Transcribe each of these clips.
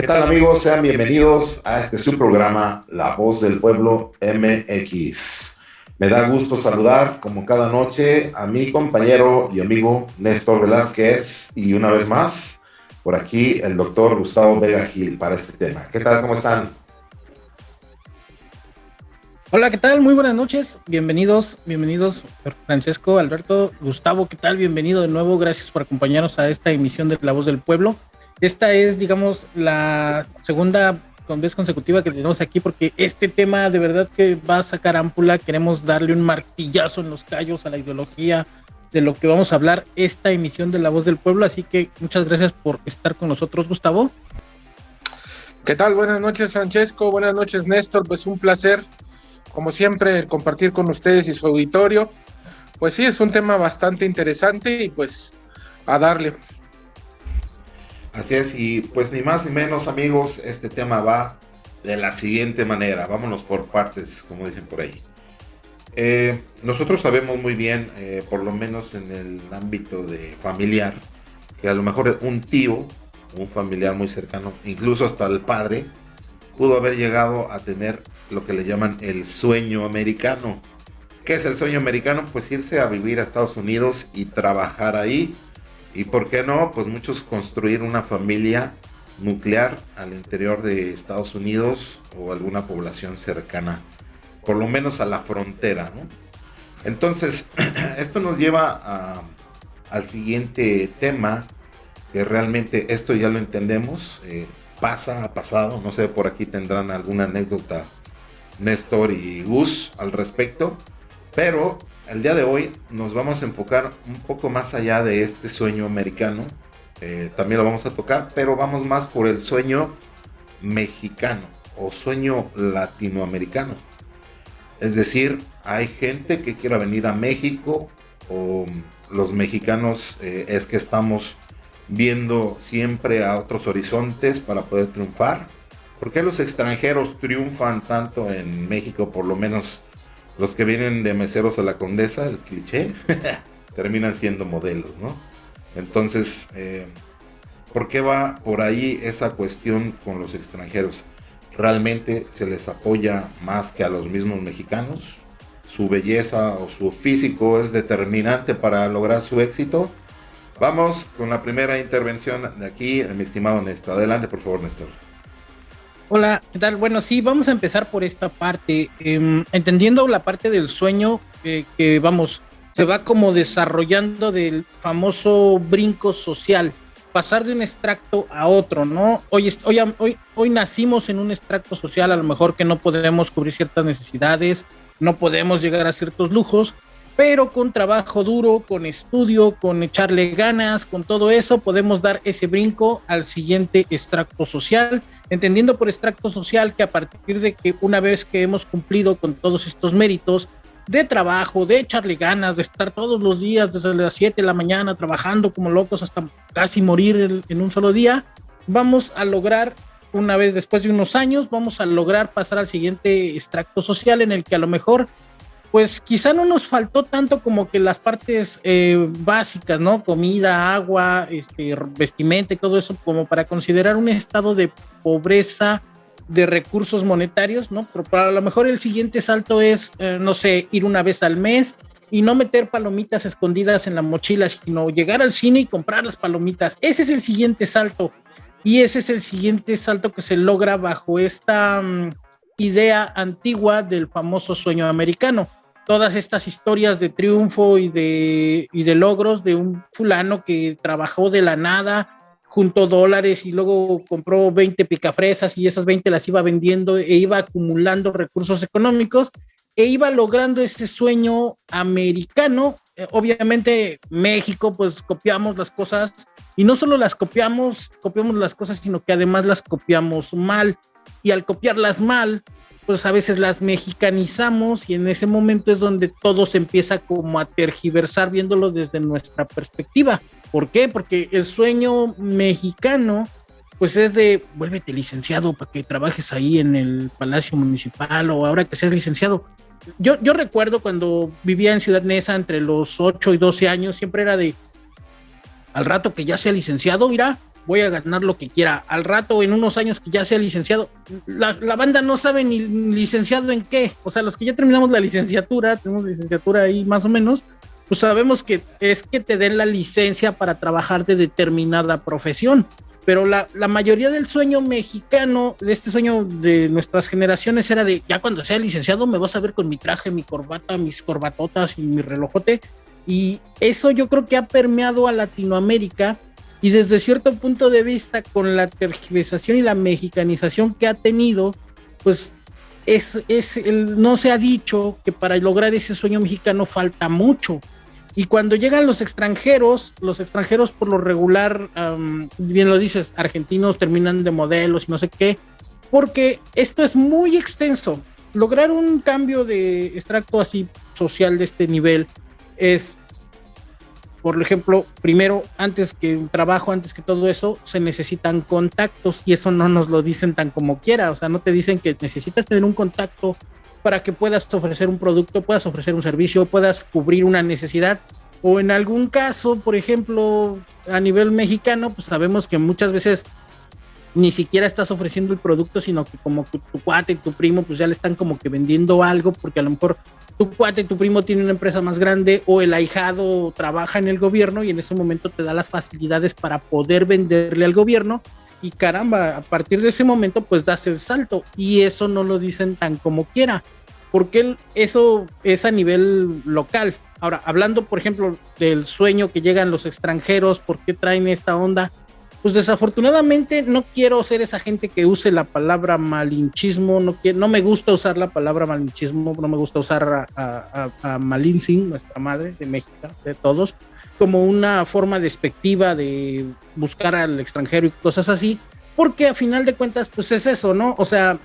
¿Qué tal amigos? Sean bienvenidos a este su programa, La Voz del Pueblo MX. Me da gusto saludar, como cada noche, a mi compañero y amigo Néstor Velázquez y una vez más, por aquí, el doctor Gustavo Vega Gil para este tema. ¿Qué tal? ¿Cómo están? Hola, ¿qué tal? Muy buenas noches. Bienvenidos, bienvenidos, Francesco, Alberto, Gustavo, ¿qué tal? Bienvenido de nuevo. Gracias por acompañarnos a esta emisión de La Voz del Pueblo. Esta es, digamos, la segunda vez consecutiva que tenemos aquí porque este tema de verdad que va a sacar ámpula. Queremos darle un martillazo en los callos a la ideología de lo que vamos a hablar esta emisión de La Voz del Pueblo. Así que muchas gracias por estar con nosotros, Gustavo. ¿Qué tal? Buenas noches, Francesco. Buenas noches, Néstor. Pues un placer, como siempre, compartir con ustedes y su auditorio. Pues sí, es un tema bastante interesante y pues a darle. Así es, y pues ni más ni menos amigos, este tema va de la siguiente manera, vámonos por partes, como dicen por ahí. Eh, nosotros sabemos muy bien, eh, por lo menos en el ámbito de familiar, que a lo mejor un tío, un familiar muy cercano, incluso hasta el padre, pudo haber llegado a tener lo que le llaman el sueño americano. ¿Qué es el sueño americano? Pues irse a vivir a Estados Unidos y trabajar ahí y por qué no, pues muchos construir una familia nuclear al interior de Estados Unidos o alguna población cercana, por lo menos a la frontera. Entonces, esto nos lleva al siguiente tema, que realmente esto ya lo entendemos, eh, pasa, ha pasado, no sé, por aquí tendrán alguna anécdota Néstor y Gus al respecto, pero el día de hoy nos vamos a enfocar un poco más allá de este sueño americano. Eh, también lo vamos a tocar, pero vamos más por el sueño mexicano o sueño latinoamericano. Es decir, hay gente que quiera venir a México o los mexicanos eh, es que estamos viendo siempre a otros horizontes para poder triunfar. ¿Por qué los extranjeros triunfan tanto en México, por lo menos los que vienen de meseros a la condesa, el cliché, terminan siendo modelos, ¿no? Entonces, eh, ¿por qué va por ahí esa cuestión con los extranjeros? ¿Realmente se les apoya más que a los mismos mexicanos? ¿Su belleza o su físico es determinante para lograr su éxito? Vamos con la primera intervención de aquí, mi estimado Néstor. Adelante, por favor, Néstor. Hola, ¿qué tal? Bueno, sí, vamos a empezar por esta parte. Em, entendiendo la parte del sueño, que vamos, se va como desarrollando del famoso brinco social, pasar de un extracto a otro, ¿no? Hoy, hoy, hoy, hoy nacimos en un extracto social, a lo mejor que no podemos cubrir ciertas necesidades, no podemos llegar a ciertos lujos, pero con trabajo duro, con estudio, con echarle ganas, con todo eso, podemos dar ese brinco al siguiente extracto social, entendiendo por extracto social que a partir de que una vez que hemos cumplido con todos estos méritos de trabajo, de echarle ganas, de estar todos los días desde las 7 de la mañana trabajando como locos hasta casi morir en un solo día, vamos a lograr una vez después de unos años, vamos a lograr pasar al siguiente extracto social en el que a lo mejor pues quizá no nos faltó tanto como que las partes eh, básicas, ¿no? Comida, agua, este, vestimenta y todo eso, como para considerar un estado de pobreza de recursos monetarios, ¿no? Pero para lo mejor el siguiente salto es, eh, no sé, ir una vez al mes y no meter palomitas escondidas en la mochila, sino llegar al cine y comprar las palomitas. Ese es el siguiente salto. Y ese es el siguiente salto que se logra bajo esta mm, idea antigua del famoso sueño americano todas estas historias de triunfo y de, y de logros de un fulano que trabajó de la nada, juntó dólares y luego compró 20 picafresas y esas 20 las iba vendiendo e iba acumulando recursos económicos e iba logrando ese sueño americano. Eh, obviamente México, pues copiamos las cosas y no solo las copiamos, copiamos las cosas, sino que además las copiamos mal. Y al copiarlas mal, pues a veces las mexicanizamos y en ese momento es donde todo se empieza como a tergiversar viéndolo desde nuestra perspectiva. ¿Por qué? Porque el sueño mexicano pues es de vuélvete licenciado para que trabajes ahí en el Palacio Municipal o ahora que seas licenciado. Yo, yo recuerdo cuando vivía en Ciudad Neza entre los 8 y 12 años, siempre era de al rato que ya sea licenciado, mira, voy a ganar lo que quiera. Al rato, en unos años que ya sea licenciado, la, banda no sabe ni licenciado en qué. O sea, los que ya terminamos la licenciatura, tenemos licenciatura ahí más o menos, pues sabemos que es que te den la licencia para trabajar de determinada profesión. Pero la, la mayoría del sueño mexicano, de este sueño de nuestras generaciones, era de ya cuando sea licenciado me vas a ver con mi traje, mi corbata, mis corbatotas y mi relojote. Y eso yo creo que ha permeado a Latinoamérica y desde cierto punto de vista, con la tergiversación y la mexicanización que ha tenido, pues es, es no se ha dicho que para lograr ese sueño mexicano falta mucho. Y cuando llegan los extranjeros, los extranjeros por lo regular, bien lo dices, argentinos terminan de modelos y no sé qué, porque esto es muy extenso. Lograr un cambio de extracto así social de este nivel es por ejemplo, primero, antes que el trabajo, antes que todo eso, se necesitan contactos y eso no nos lo dicen tan como quiera. O sea, no te dicen que necesitas tener un contacto para que puedas ofrecer un producto, puedas ofrecer un servicio, puedas cubrir una necesidad. O en algún caso, por ejemplo, a nivel mexicano, pues sabemos que muchas veces ni siquiera estás ofreciendo el producto, sino que como que tu cuate y tu primo, pues ya le están como que vendiendo algo, porque a lo mejor tu cuate, tu primo tiene una empresa más grande o el ahijado trabaja en el gobierno y en ese momento te da las facilidades para poder venderle al gobierno y caramba, a partir de ese momento pues das el salto y eso no lo dicen tan como quiera, porque eso es a nivel local. Ahora, hablando por ejemplo del sueño que llegan los extranjeros, ¿por qué traen esta onda? Pues desafortunadamente no quiero ser esa gente que use la palabra malinchismo, no, quiero, no me gusta usar la palabra malinchismo, no me gusta usar a, a, nuestra madre de México, de todos, como una forma despectiva de buscar al extranjero y cosas así, porque a final de cuentas, pues es eso, ¿no? O sea,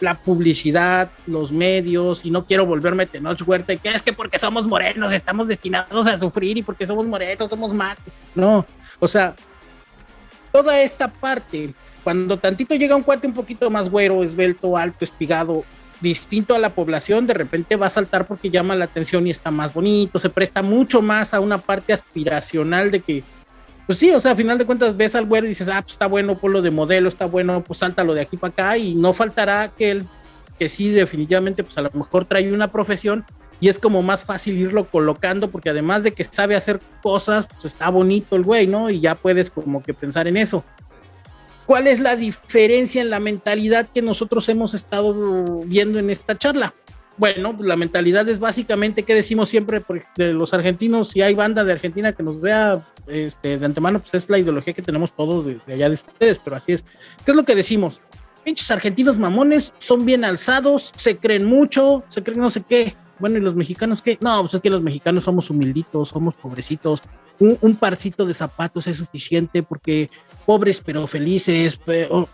la publicidad, los medios, y no quiero volverme Tenoch Huerta, que es que porque somos morenos estamos destinados a sufrir y porque somos morenos somos más. No, o sea, toda esta parte, cuando tantito llega un cuate un poquito más güero, esbelto, alto, espigado, distinto a la población, de repente va a saltar porque llama la atención y está más bonito, se presta mucho más a una parte aspiracional de que, pues sí, o sea, a final de cuentas ves al güero y dices, ah, pues está bueno, lo de modelo, está bueno, pues sáltalo de aquí para acá y no faltará aquel que sí, definitivamente, pues a lo mejor trae una profesión y es como más fácil irlo colocando porque además de que sabe hacer cosas, pues está bonito el güey, ¿no? Y ya puedes como que pensar en eso. ¿Cuál es la diferencia en la mentalidad que nosotros hemos estado viendo en esta charla? Bueno, la mentalidad es básicamente que decimos siempre de los argentinos, si hay banda de Argentina que nos vea este, de antemano, pues es la ideología que tenemos todos de, de allá de ustedes, pero así es. ¿Qué es lo que decimos? Pinches argentinos mamones, son bien alzados, se creen mucho, se creen no sé qué bueno, ¿y los mexicanos qué? No, pues es que los mexicanos somos humilditos, somos pobrecitos. Un, parcito de zapatos es suficiente porque pobres pero felices. Pero...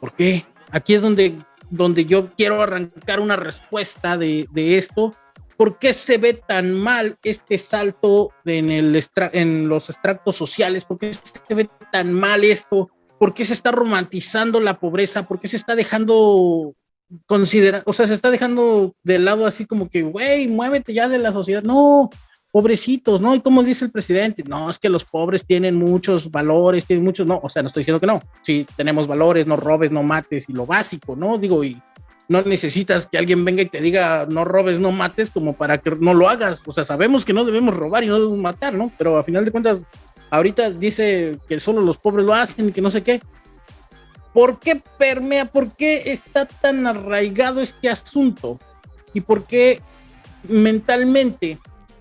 ¿Por qué? Aquí es donde, donde yo quiero arrancar una respuesta de, esto. ¿Por qué se ve tan mal este salto en, el en los extractos sociales? ¿Por qué se ve tan mal esto? ¿Por qué se está romantizando la pobreza? ¿Por qué se está dejando considera, o sea, se está dejando de lado así como que, güey, muévete ya de la sociedad. No, pobrecitos, ¿no? Y como dice el presidente, no, es que los pobres tienen muchos valores, tienen muchos, no, o sea, no estoy diciendo que no, sí, tenemos valores, no robes, no mates y lo básico, ¿no? Digo, y no necesitas que alguien venga y te diga no robes, no mates, como para que no lo hagas, o sea, sabemos que no debemos robar y no debemos matar, ¿no? Pero a final de cuentas, ahorita dice que solo los pobres lo hacen y que no sé qué, ¿Por qué permea? ¿Por qué está tan arraigado este asunto? ¿Y por qué mentalmente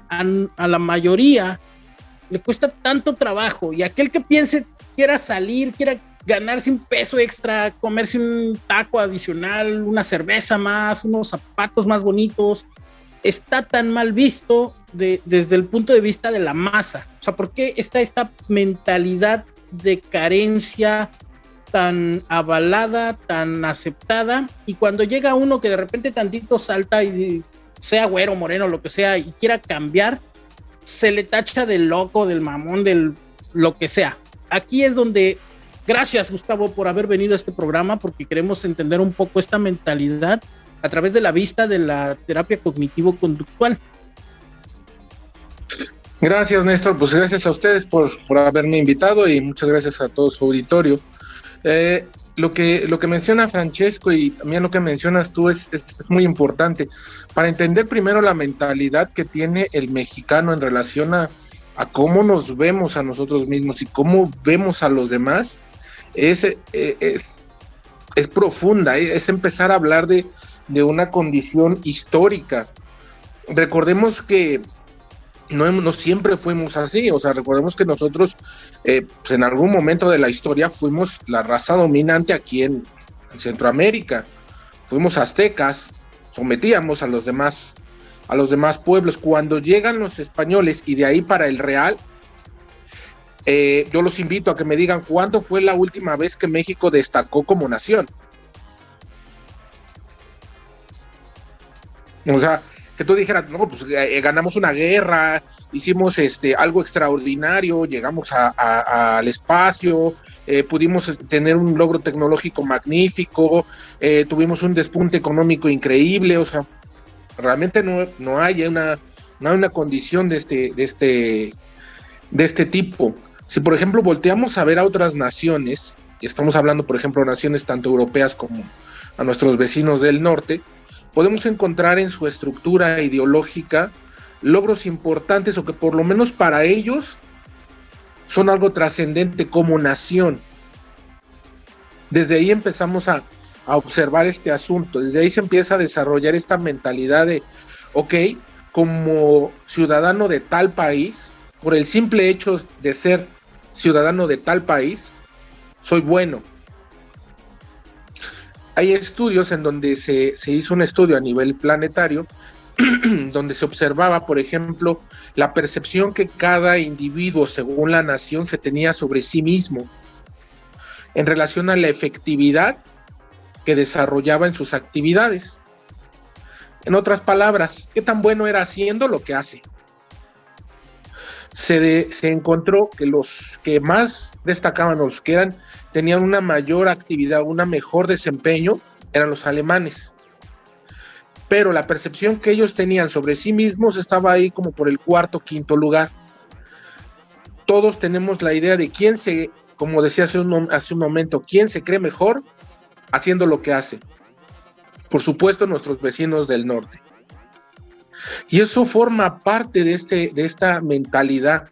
a, la mayoría le cuesta tanto trabajo? Y aquel que piense, quiera salir, quiera ganarse un peso extra, comerse un taco adicional, una cerveza más, unos zapatos más bonitos, está tan mal visto desde el punto de vista de la masa. O sea, ¿por qué está esta mentalidad de carencia, tan avalada, tan aceptada, y cuando llega uno que de repente tantito salta y sea güero, moreno, lo que sea, y quiera cambiar, se le tacha del loco, del mamón, del lo que sea. Aquí es donde, gracias Gustavo por haber venido a este programa, porque queremos entender un poco esta mentalidad a través de la vista de la terapia cognitivo-conductual. Gracias, Néstor. Pues gracias a ustedes por, por haberme invitado y muchas gracias a todo su auditorio. Eh, lo, que, lo que menciona Francesco y también lo que mencionas tú es, es, muy importante. Para entender primero la mentalidad que tiene el mexicano en relación a, a cómo nos vemos a nosotros mismos y cómo vemos a los demás, es, eh, es, es profunda, es empezar a hablar de, de una condición histórica. Recordemos que no, siempre fuimos así, o sea, recordemos que nosotros eh, pues en algún momento de la historia fuimos la raza dominante aquí en, en, Centroamérica, fuimos aztecas, sometíamos a los demás a los demás pueblos. Cuando llegan los españoles y de ahí para el Real, eh, yo los invito a que me digan cuándo fue la última vez que México destacó como nación. O sea, que tú dijeras, no, pues eh, ganamos una guerra, hicimos este algo extraordinario, llegamos al espacio, eh, pudimos tener un logro tecnológico magnífico, eh, tuvimos un despunte económico increíble, o sea, realmente no, no hay una, no hay una condición de este, de este, de este tipo. Si por ejemplo volteamos a ver a otras naciones, estamos hablando por ejemplo naciones tanto europeas como a nuestros vecinos del norte, podemos encontrar en su estructura ideológica logros importantes o que por lo menos para ellos son algo trascendente como nación. Desde ahí empezamos a, a, observar este asunto, desde ahí se empieza a desarrollar esta mentalidad de, ok, como ciudadano de tal país, por el simple hecho de ser ciudadano de tal país, soy bueno, hay estudios en donde se, se, hizo un estudio a nivel planetario donde se observaba, por ejemplo, la percepción que cada individuo, según la nación, se tenía sobre sí mismo en relación a la efectividad que desarrollaba en sus actividades. En otras palabras, qué tan bueno era haciendo lo que hace. Se, de, se encontró que los que más destacaban, los que eran tenían una mayor actividad, un mejor desempeño, eran los alemanes. Pero la percepción que ellos tenían sobre sí mismos estaba ahí como por el cuarto, quinto lugar. Todos tenemos la idea de quién se, como decía hace un, hace un momento, quién se cree mejor haciendo lo que hace. Por supuesto, nuestros vecinos del norte. Y eso forma parte de, este, de esta mentalidad,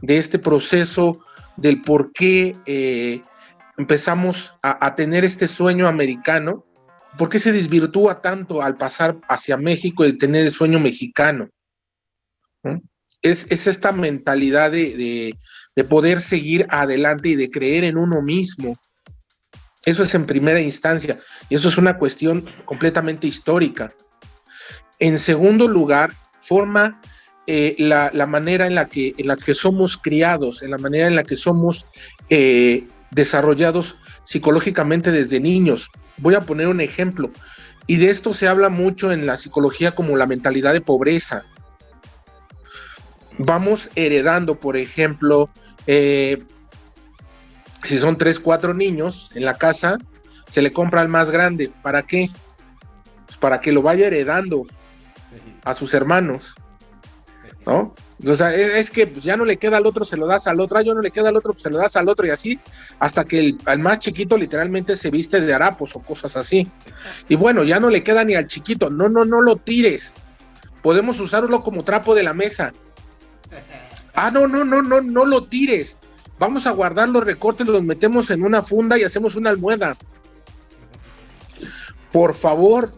de este proceso del por qué eh, empezamos a, tener este sueño americano, ¿por qué se desvirtúa tanto al pasar hacia México y tener el sueño mexicano? Es, es, esta mentalidad de, de, poder seguir adelante y de creer en uno mismo. Eso es en primera instancia, y eso es una cuestión completamente histórica. En segundo lugar, forma eh, la, manera en la, que, en la que somos criados, en la manera en la que somos eh, desarrollados psicológicamente desde niños. Voy a poner un ejemplo, y de esto se habla mucho en la psicología como la mentalidad de pobreza. Vamos heredando, por ejemplo, eh, si son tres, cuatro niños en la casa, se le compra al más grande. ¿Para qué? Pues para que lo vaya heredando a sus hermanos, ¿no? O sea, es, es que ya no le queda al otro, se lo das al otro, ya no le queda al otro, pues, se lo das al otro y así, hasta que el, al más chiquito literalmente se viste de harapos o cosas así. Y bueno, ya no le queda ni al chiquito, no, no, no lo tires. Podemos usarlo como trapo de la mesa. Ah, no, no, no, no, no lo tires. Vamos a guardar los recortes, los metemos en una funda y hacemos una almohada. Por favor,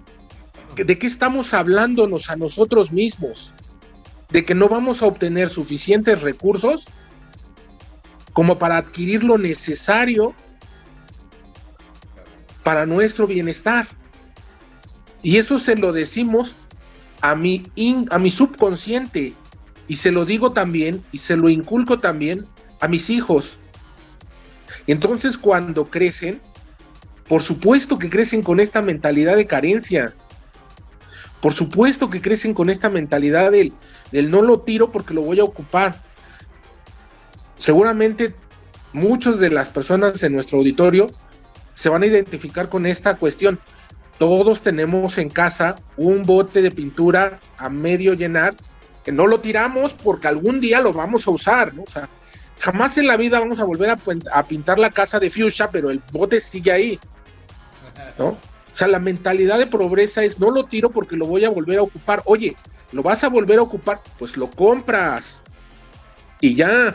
¿de qué estamos hablándonos a nosotros mismos? de que no vamos a obtener suficientes recursos como para adquirir lo necesario para nuestro bienestar. Y eso se lo decimos a mi, a mi subconsciente y se lo digo también y se lo inculco también a mis hijos. Entonces cuando crecen, por supuesto que crecen con esta mentalidad de carencia. Por supuesto que crecen con esta mentalidad del, del no lo tiro porque lo voy a ocupar. Seguramente muchas de las personas en nuestro auditorio se van a identificar con esta cuestión. Todos tenemos en casa un bote de pintura a medio llenar que no lo tiramos porque algún día lo vamos a usar, ¿no? O sea, jamás en la vida vamos a volver a, pintar la casa de fuchsia, pero el bote sigue ahí, ¿no? O sea, la mentalidad de pobreza es no lo tiro porque lo voy a volver a ocupar. Oye, lo vas a volver a ocupar, pues lo compras y ya.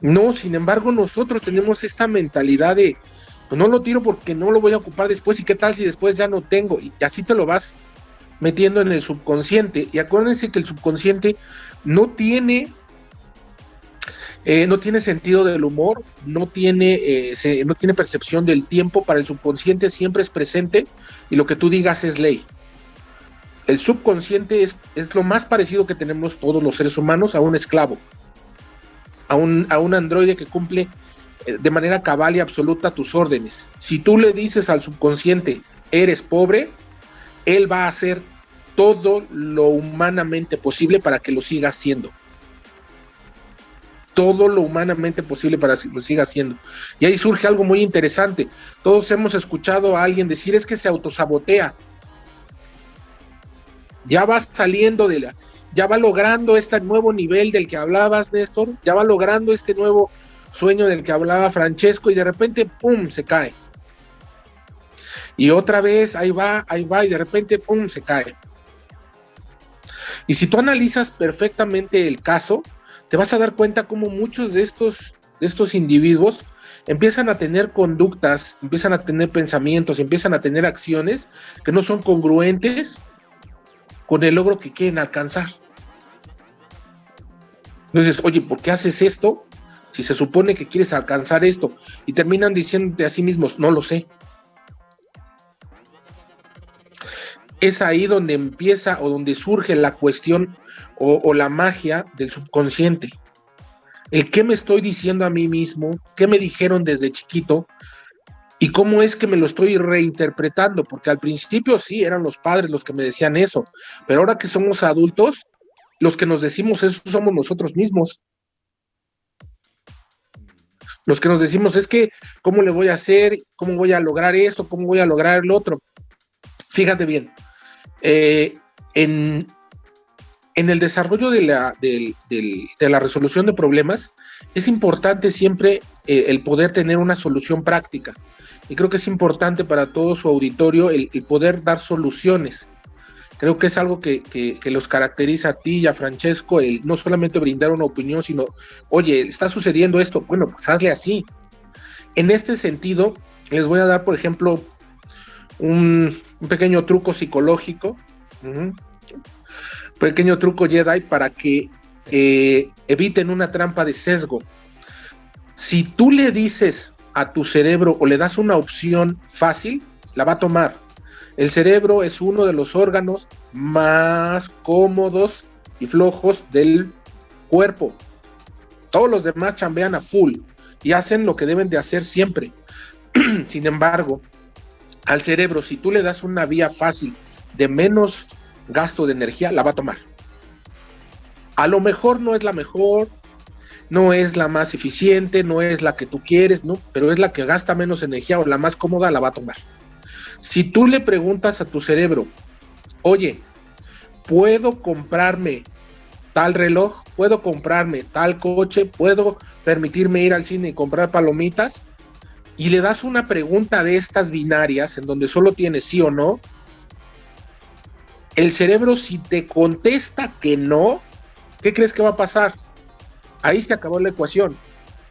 No, sin embargo, nosotros tenemos esta mentalidad de pues no lo tiro porque no lo voy a ocupar después y qué tal si después ya no tengo y así te lo vas metiendo en el subconsciente y acuérdense que el subconsciente no tiene eh, no tiene sentido del humor, no tiene, eh, no tiene percepción del tiempo, para el subconsciente siempre es presente y lo que tú digas es ley. El subconsciente es, es lo más parecido que tenemos todos los seres humanos a un esclavo, a un, a un androide que cumple eh, de manera cabal y absoluta tus órdenes. Si tú le dices al subconsciente, eres pobre, él va a hacer todo lo humanamente posible para que lo siga haciendo todo lo humanamente posible para que lo siga haciendo. Y ahí surge algo muy interesante. Todos hemos escuchado a alguien decir es que se autosabotea. Ya va saliendo de la, ya va logrando este nuevo nivel del que hablabas, Néstor, ya va logrando este nuevo sueño del que hablaba Francesco y de repente, ¡pum!, se cae. Y otra vez, ahí va, ahí va, y de repente, ¡pum!, se cae. Y si tú analizas perfectamente el caso, te vas a dar cuenta cómo muchos de estos, de estos individuos empiezan a tener conductas, empiezan a tener pensamientos, empiezan a tener acciones que no son congruentes con el logro que quieren alcanzar. Entonces, oye, ¿por qué haces esto? Si se supone que quieres alcanzar esto y terminan diciéndote a sí mismos, no lo sé. Es ahí donde empieza o donde surge la cuestión o, la magia del subconsciente. El qué me estoy diciendo a mí mismo, qué me dijeron desde chiquito y cómo es que me lo estoy reinterpretando, porque al principio sí eran los padres los que me decían eso, pero ahora que somos adultos, los que nos decimos eso somos nosotros mismos. Los que nos decimos es que, ¿cómo le voy a hacer? ¿Cómo voy a lograr esto? ¿Cómo voy a lograr el otro? Fíjate bien, eh, en, en el desarrollo de la, de, la resolución de problemas, es importante siempre eh, el poder tener una solución práctica. Y creo que es importante para todo su auditorio el, poder dar soluciones. Creo que es algo que, los caracteriza a ti y a Francesco, el no solamente brindar una opinión, sino, oye, está sucediendo esto, bueno, pues hazle así. En este sentido, les voy a dar, por ejemplo, un, pequeño truco psicológico pequeño truco Jedi para que eh, eviten una trampa de sesgo. Si tú le dices a tu cerebro o le das una opción fácil, la va a tomar. El cerebro es uno de los órganos más cómodos y flojos del cuerpo. Todos los demás chambean a full y hacen lo que deben de hacer siempre. Sin embargo, al cerebro, si tú le das una vía fácil de menos gasto de energía, la va a tomar. A lo mejor no es la mejor, no es la más eficiente, no es la que tú quieres, ¿no? Pero es la que gasta menos energía o la más cómoda, la va a tomar. Si tú le preguntas a tu cerebro, oye, ¿puedo comprarme tal reloj? ¿Puedo comprarme tal coche? ¿Puedo permitirme ir al cine y comprar palomitas? Y le das una pregunta de estas binarias en donde solo tienes sí o no, el cerebro si te contesta que no, ¿qué crees que va a pasar? Ahí se acabó la ecuación.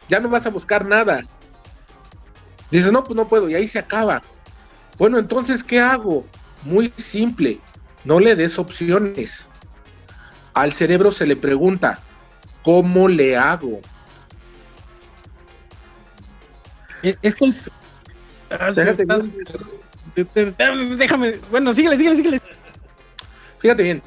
Ya no vas a buscar nada. Dices, no, pues no puedo, y ahí se acaba. Bueno, entonces, ¿qué hago? Muy simple, no le des opciones. Al cerebro se le pregunta, ¿cómo le hago? Esto es... Déjame, bueno, síguele, síguele, síguele. Fíjate bien,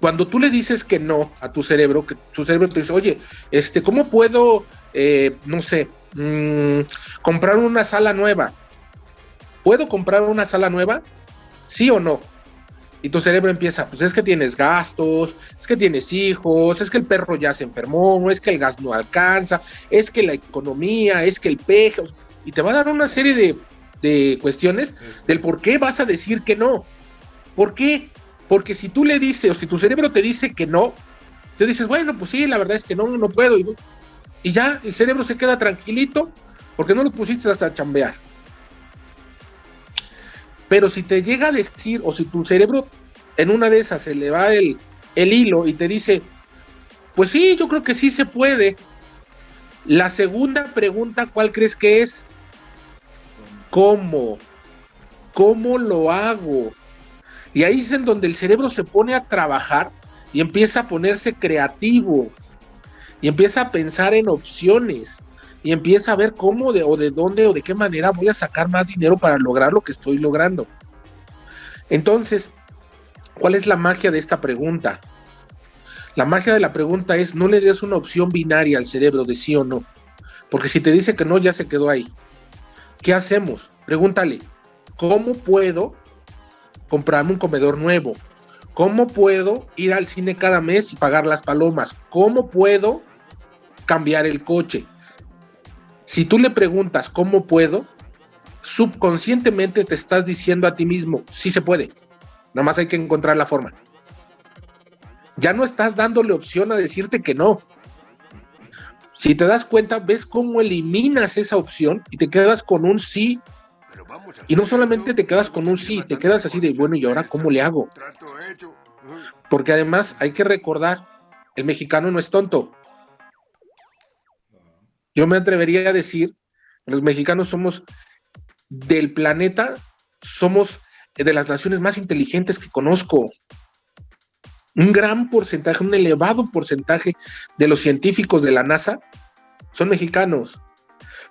cuando tú le dices que no a tu cerebro, que tu cerebro te dice, oye, este, ¿cómo puedo, eh, no sé, mm, comprar una sala nueva? ¿Puedo comprar una sala nueva? ¿Sí o no? Y tu cerebro empieza, pues es que tienes gastos, es que tienes hijos, es que el perro ya se enfermó, es que el gas no alcanza, es que la economía, es que el peje, y te va a dar una serie de, de cuestiones del por qué vas a decir que no. ¿Por qué? Porque si tú le dices, o si tu cerebro te dice que no, te dices, bueno, pues sí, la verdad es que no, no puedo. Y, y ya, el cerebro se queda tranquilito porque no lo pusiste hasta chambear. Pero si te llega a decir, o si tu cerebro en una de esas se le va el, el hilo y te dice, pues sí, yo creo que sí se puede. La segunda pregunta, ¿cuál crees que es? ¿Cómo? ¿Cómo lo hago? Y ahí es en donde el cerebro se pone a trabajar y empieza a ponerse creativo y empieza a pensar en opciones y empieza a ver cómo de, o de dónde o de qué manera voy a sacar más dinero para lograr lo que estoy logrando. Entonces, ¿cuál es la magia de esta pregunta? La magia de la pregunta es no le des una opción binaria al cerebro de sí o no, porque si te dice que no, ya se quedó ahí. ¿Qué hacemos? Pregúntale, ¿cómo puedo comprarme un comedor nuevo? ¿Cómo puedo ir al cine cada mes y pagar las palomas? ¿Cómo puedo cambiar el coche? Si tú le preguntas cómo puedo, subconscientemente te estás diciendo a ti mismo, sí se puede. Nada más hay que encontrar la forma. Ya no estás dándole opción a decirte que no. Si te das cuenta, ves cómo eliminas esa opción y te quedas con un sí. Y no solamente te quedas con un sí, te quedas así de, bueno, ¿y ahora cómo le hago? Porque además hay que recordar, el mexicano no es tonto. Yo me atrevería a decir, los mexicanos somos del planeta, somos de las naciones más inteligentes que conozco. Un gran porcentaje, un elevado porcentaje de los científicos de la NASA son mexicanos.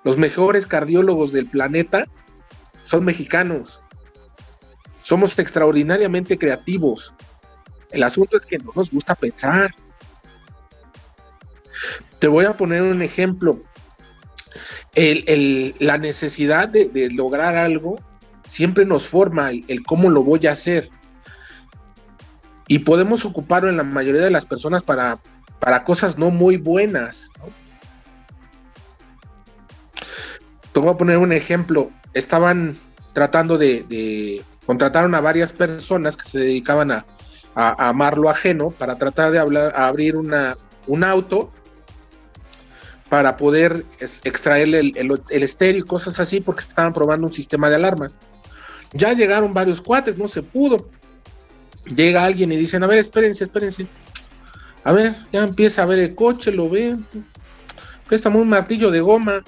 Los mejores cardiólogos del planeta son mexicanos. Somos extraordinariamente creativos. El asunto es que no nos gusta pensar. Te voy a poner un ejemplo la necesidad de, lograr algo siempre nos forma el, cómo lo voy a hacer. Y podemos ocuparlo en la mayoría de las personas para, para cosas no muy buenas. Te voy a poner un ejemplo. Estaban tratando de, contrataron a varias personas que se dedicaban a, a, amar lo ajeno para tratar de hablar, abrir una, un auto para poder extraerle el, estéreo y cosas así porque estaban probando un sistema de alarma. Ya llegaron varios cuates, no se pudo. Llega alguien y dicen, a ver, espérense, espérense. A ver, ya empieza a ver el coche, lo ve. Préstame un martillo de goma.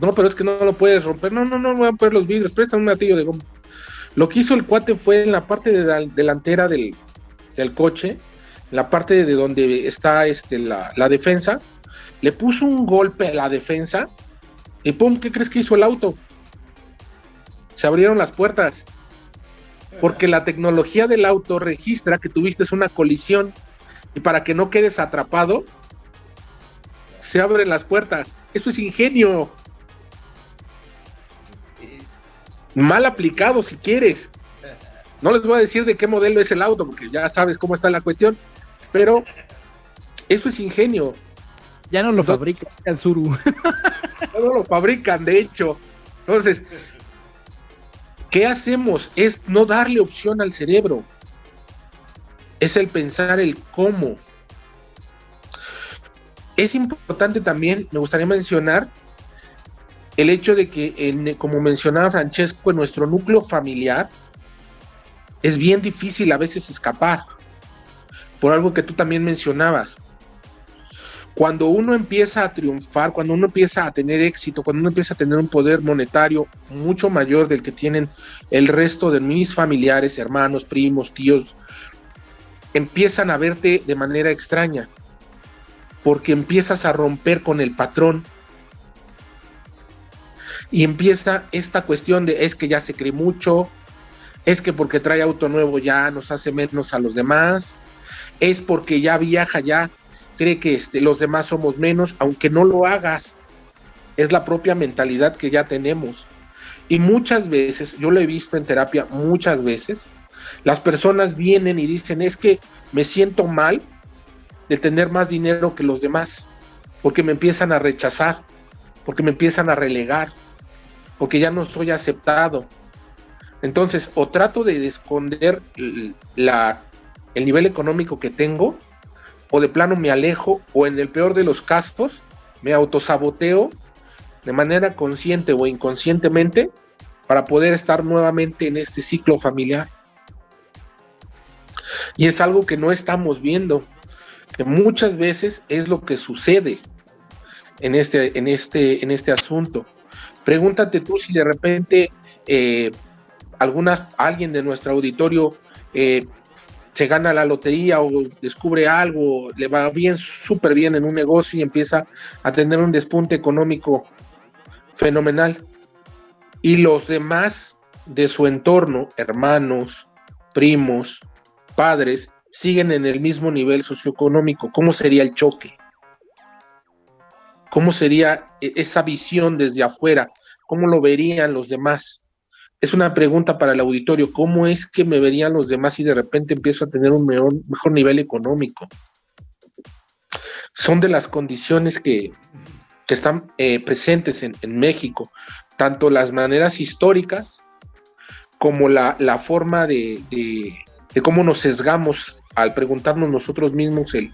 No, pero es que no lo puedes romper. No, no, no, voy a poner los vidrios. Préstame un martillo de goma. Lo que hizo el cuate fue en la parte de delantera del, coche, la parte de donde está este, la, la defensa, le puso un golpe a la defensa y ¡pum! ¿Qué crees que hizo el auto? Se abrieron las puertas. Porque la tecnología del auto registra que tuviste una colisión y para que no quedes atrapado, se abren las puertas. Eso es ingenio. Mal aplicado si quieres. No les voy a decir de qué modelo es el auto, porque ya sabes cómo está la cuestión, pero eso es ingenio. Ya no lo fabrican el Suru. No lo fabrican, de hecho. Entonces, ¿qué hacemos? Es no darle opción al cerebro. Es el pensar el cómo. Es importante también, me gustaría mencionar, el hecho de que, como mencionaba Francesco, en nuestro núcleo familiar es bien difícil a veces escapar. Por algo que tú también mencionabas cuando uno empieza a triunfar, cuando uno empieza a tener éxito, cuando uno empieza a tener un poder monetario mucho mayor del que tienen el resto de mis familiares, hermanos, primos, tíos, empiezan a verte de manera extraña, porque empiezas a romper con el patrón. Y empieza esta cuestión de es que ya se cree mucho, es que porque trae auto nuevo ya nos hace menos a los demás, es porque ya viaja ya cree que este, los demás somos menos, aunque no lo hagas. Es la propia mentalidad que ya tenemos. Y muchas veces, yo lo he visto en terapia muchas veces, las personas vienen y dicen, es que me siento mal de tener más dinero que los demás, porque me empiezan a rechazar, porque me empiezan a relegar, porque ya no soy aceptado, Entonces, o trato de esconder el nivel económico que tengo, o de plano me alejo, o en el peor de los casos, me autosaboteo de manera consciente o inconscientemente para poder estar nuevamente en este ciclo familiar. Y es algo que no estamos viendo, que muchas veces es lo que sucede en este, en este, en este asunto. Pregúntate tú si de repente eh, alguna, alguien de nuestro auditorio eh, se gana la lotería o descubre algo, le va bien, súper bien en un negocio y empieza a tener un despunte económico fenomenal. Y los demás de su entorno, hermanos, primos, padres, siguen en el mismo nivel socioeconómico. ¿Cómo sería el choque? ¿Cómo sería e-, esa visión desde afuera? ¿Cómo lo verían los demás? Es una pregunta para el auditorio. ¿Cómo es que me verían los demás si de repente empiezo a tener un mejor, nivel económico? Son de las condiciones que, que están eh, presentes en, México, tanto las maneras históricas como la, forma de, de, cómo nos sesgamos al preguntarnos nosotros mismos el,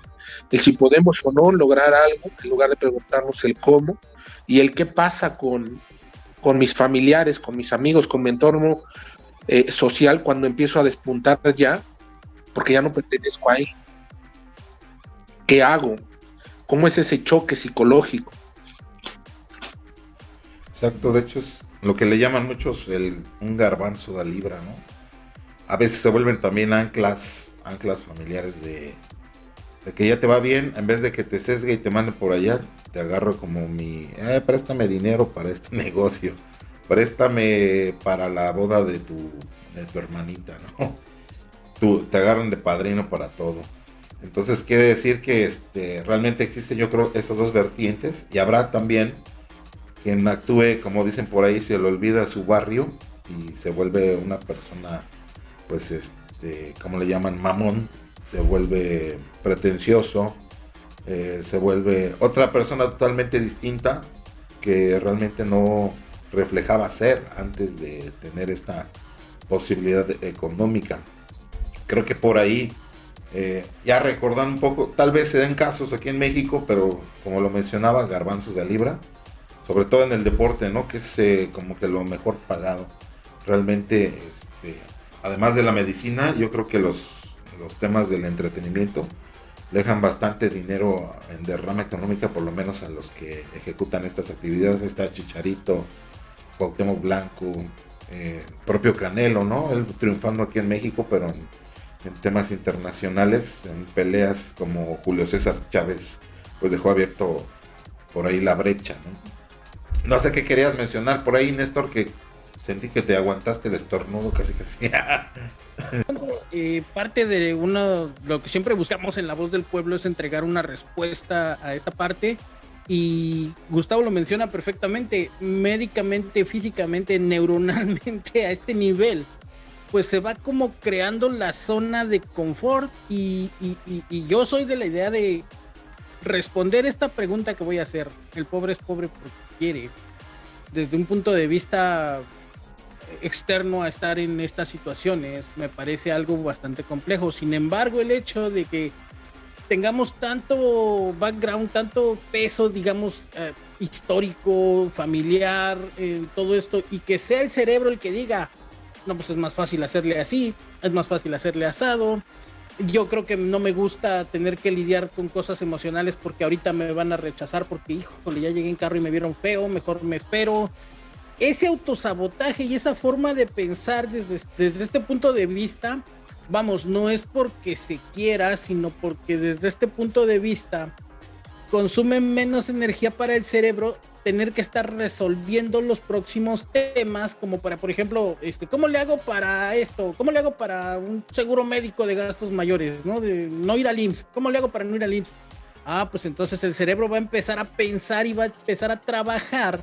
si podemos o no lograr algo, en lugar de preguntarnos el cómo, y el qué pasa con, con mis familiares, con mis amigos, con mi entorno eh, social cuando empiezo a despuntar ya, porque ya no pertenezco ahí. ¿Qué hago? ¿Cómo es ese choque psicológico? Exacto, de hecho es lo que le llaman muchos el, un garbanzo de libra, ¿no? A veces se vuelven también anclas, anclas familiares de, que ya te va bien, en vez de que te sesgue y te mande por allá, te agarro como mi, eh, préstame dinero para este negocio, préstame para la boda de tu, de tu hermanita, ¿no? Te agarran de padrino para todo. Entonces quiere decir que este, realmente existen yo creo esas dos vertientes y habrá también quien actúe, como dicen por ahí, se le olvida su barrio y se vuelve una persona, pues, este, como le llaman, mamón, se vuelve pretencioso, eh, se vuelve otra persona totalmente distinta que realmente no reflejaba ser antes de tener esta posibilidad económica. Creo que por ahí, eh, ya recordando un poco, tal vez se den casos aquí en México, pero como lo mencionaba, garbanzos de libra, sobre todo en el deporte, ¿no? Que es eh, como que lo mejor pagado. Realmente, este, además de la medicina, yo creo que los, los temas del entretenimiento dejan bastante dinero en derrama económica, por lo menos a los que ejecutan estas actividades. Está Chicharito, Cuauhtémoc Blanco, eh, propio Canelo, ¿no? Él triunfando aquí en México, pero en, en, temas internacionales, en peleas como Julio César Chávez, pues dejó abierto por ahí la brecha, ¿no? No sé qué querías mencionar por ahí, Néstor, que sentí que te aguantaste el estornudo casi casi. eh, parte de uno, lo que siempre buscamos en la voz del pueblo es entregar una respuesta a esta parte. Y Gustavo lo menciona perfectamente, médicamente, físicamente, neuronalmente a este nivel, pues se va como creando la zona de confort y, y yo soy de la idea de responder esta pregunta que voy a hacer. El pobre es pobre porque quiere. Desde un punto de vista externo a estar en estas situaciones, me parece algo bastante complejo. Sin embargo, el hecho de que tengamos tanto background, tanto peso, digamos, eh, histórico, familiar, en todo esto, y que sea el cerebro el que diga, no, pues es más fácil hacerle así, es más fácil hacerle asado, yo creo que no me gusta tener que lidiar con cosas emocionales porque ahorita me van a rechazar porque, híjole, ya llegué en carro y me vieron feo, mejor me espero. Ese autosabotaje y esa forma de pensar desde, desde este punto de vista, vamos, no es porque se quiera, sino porque desde este punto de vista consume menos energía para el cerebro tener que estar resolviendo los próximos temas, como para, por ejemplo, este, ¿cómo le hago para esto? ¿Cómo le hago para un seguro médico de gastos mayores? ¿no? De no ir al IMSS. ¿Cómo le hago para no ir al IMSS? Ah, pues entonces el cerebro va a empezar a pensar y va a empezar a trabajar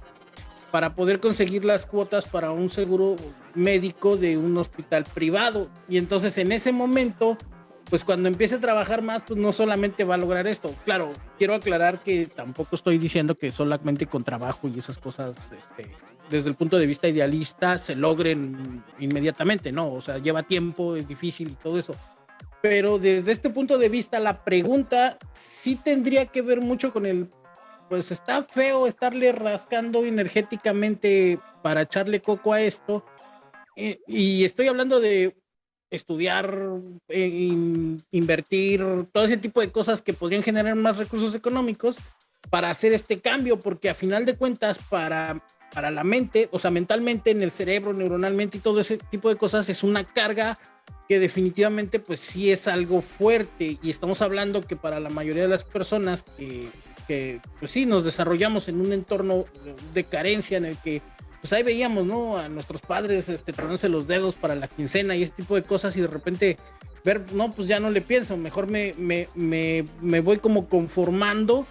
para poder conseguir las cuotas para un seguro médico de un hospital privado. Y entonces en ese momento pues cuando empiece a trabajar más, pues no solamente va a lograr esto. Claro, quiero aclarar que tampoco estoy diciendo que solamente con trabajo y esas cosas, este, desde el punto de vista idealista, se logren inmediatamente, ¿no? O sea, lleva tiempo, es difícil y todo eso. Pero desde este punto de vista, la pregunta sí tendría que ver mucho con el, pues está feo estarle rascando energéticamente para echarle coco a esto. Eh, y estoy hablando de estudiar, eh, invertir, todo ese tipo de cosas que podrían generar más recursos económicos para hacer este cambio, porque a final de cuentas, para, para la mente, o sea, mentalmente, en el cerebro, neuronalmente y todo ese tipo de cosas, es una carga que definitivamente pues sí es algo fuerte y estamos hablando que para la mayoría de las personas que, que pues sí nos desarrollamos en un entorno de carencia en el que pues ahí veíamos, ¿no? A nuestros padres este, tronándose los dedos para la quincena y ese tipo de cosas y de repente ver, no, pues ya no le pienso, mejor me, me, me, me voy como conformando,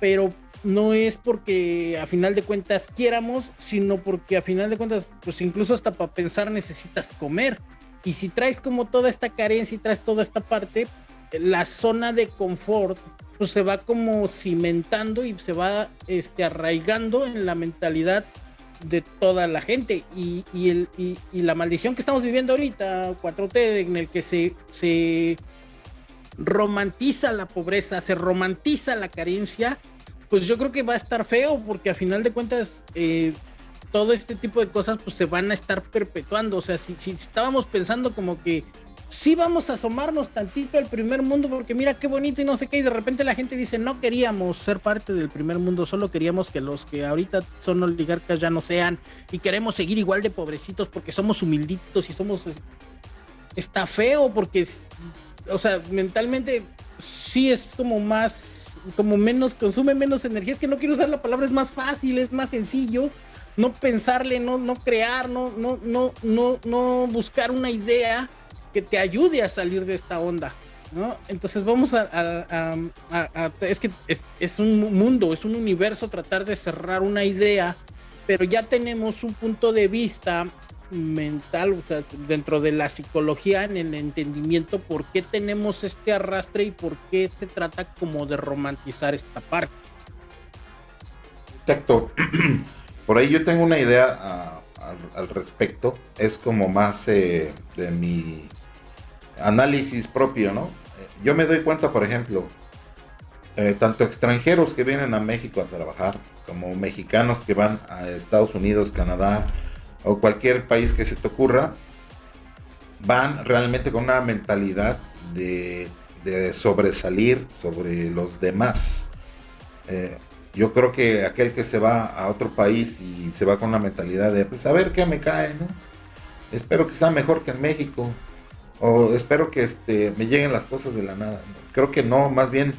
pero no es porque a final de cuentas quiéramos, sino porque a final de cuentas, pues incluso hasta para pensar necesitas comer. Y si traes como toda esta carencia y traes toda esta parte, la zona de confort pues se va como cimentando y se va este, arraigando en la mentalidad de toda la gente y, el, y, la maldición que estamos viviendo ahorita, 4T, en el que se, se romantiza la pobreza, se romantiza la carencia, pues yo creo que va a estar feo porque a final de cuentas eh, todo este tipo de cosas pues se van a estar perpetuando. O sea, si, si estábamos pensando como que sí vamos a asomarnos tantito al primer mundo porque mira qué bonito y no sé qué, y de repente la gente dice, no queríamos ser parte del primer mundo, solo queríamos que los que ahorita son oligarcas ya no sean, y queremos seguir igual de pobrecitos porque somos humilditos y somos... Está feo porque, o sea, mentalmente sí es como más, como menos, consume menos energía, es que no quiero usar la palabra, es más fácil, es más sencillo, no pensarle, no, no crear, no, no, no, no, no buscar una idea que te ayude a salir de esta onda. ¿no? Entonces vamos a, es que es, un mundo, es un universo tratar de cerrar una idea, pero ya tenemos un punto de vista mental, o sea, dentro de la psicología, en el entendimiento, por qué tenemos este arrastre y por qué se trata como de romantizar esta parte. Exacto. Por ahí yo tengo una idea ah, al, respecto. Es como más eh, de mi análisis propio, ¿no? Yo me doy cuenta, por ejemplo, eh, tanto extranjeros que vienen a México a trabajar, como mexicanos que van a Estados Unidos, Canadá o cualquier país que se te ocurra, van realmente con una mentalidad de, sobresalir sobre los demás. Eh, yo creo que aquel que se va a otro país y se va con una mentalidad de, pues a ver qué me cae, ¿no? Espero que sea mejor que en México o espero que este, me lleguen las cosas de la nada. Creo que no, más bien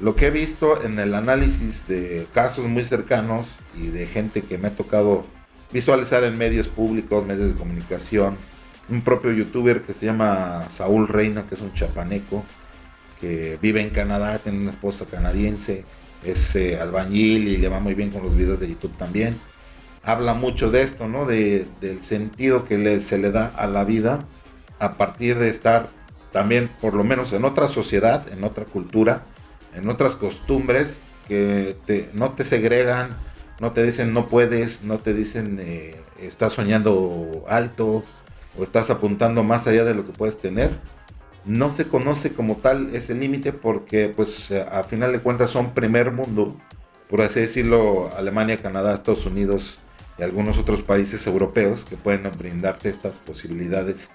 lo que he visto en el análisis de casos muy cercanos y de gente que me ha tocado visualizar en medios públicos, medios de comunicación, un propio youtuber que se llama Saúl Reina, que es un chapaneco, que vive en Canadá, tiene una esposa canadiense, es eh, albañil y le va muy bien con los videos de YouTube también. Habla mucho de esto, ¿no? De, del sentido que se le da a la vida a partir de estar también, por lo menos en otra sociedad, en otra cultura, en otras costumbres que no te segregan, no te dicen no puedes, no te dicen eh, estás soñando alto o estás apuntando más allá de lo que puedes tener. No se conoce como tal ese límite porque pues a final de cuentas son primer mundo, por así decirlo, Alemania, Canadá, Estados Unidos y algunos otros países europeos que pueden brindarte estas posibilidades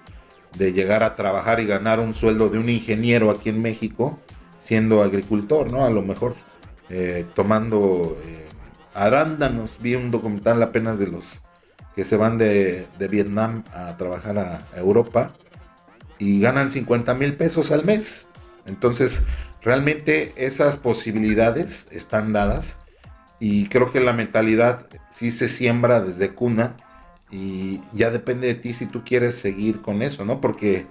de llegar a trabajar y ganar un sueldo de un ingeniero aquí en México, siendo agricultor, ¿no? A lo mejor eh, tomando eh, arándanos. Vi un documental apenas de los que se van de, Vietnam a trabajar a, Europa y ganan 50 mil pesos al mes. Entonces, realmente esas posibilidades están dadas y creo que la mentalidad sí se siembra desde cuna y ya depende de ti si tú quieres seguir con eso, ¿no? Porque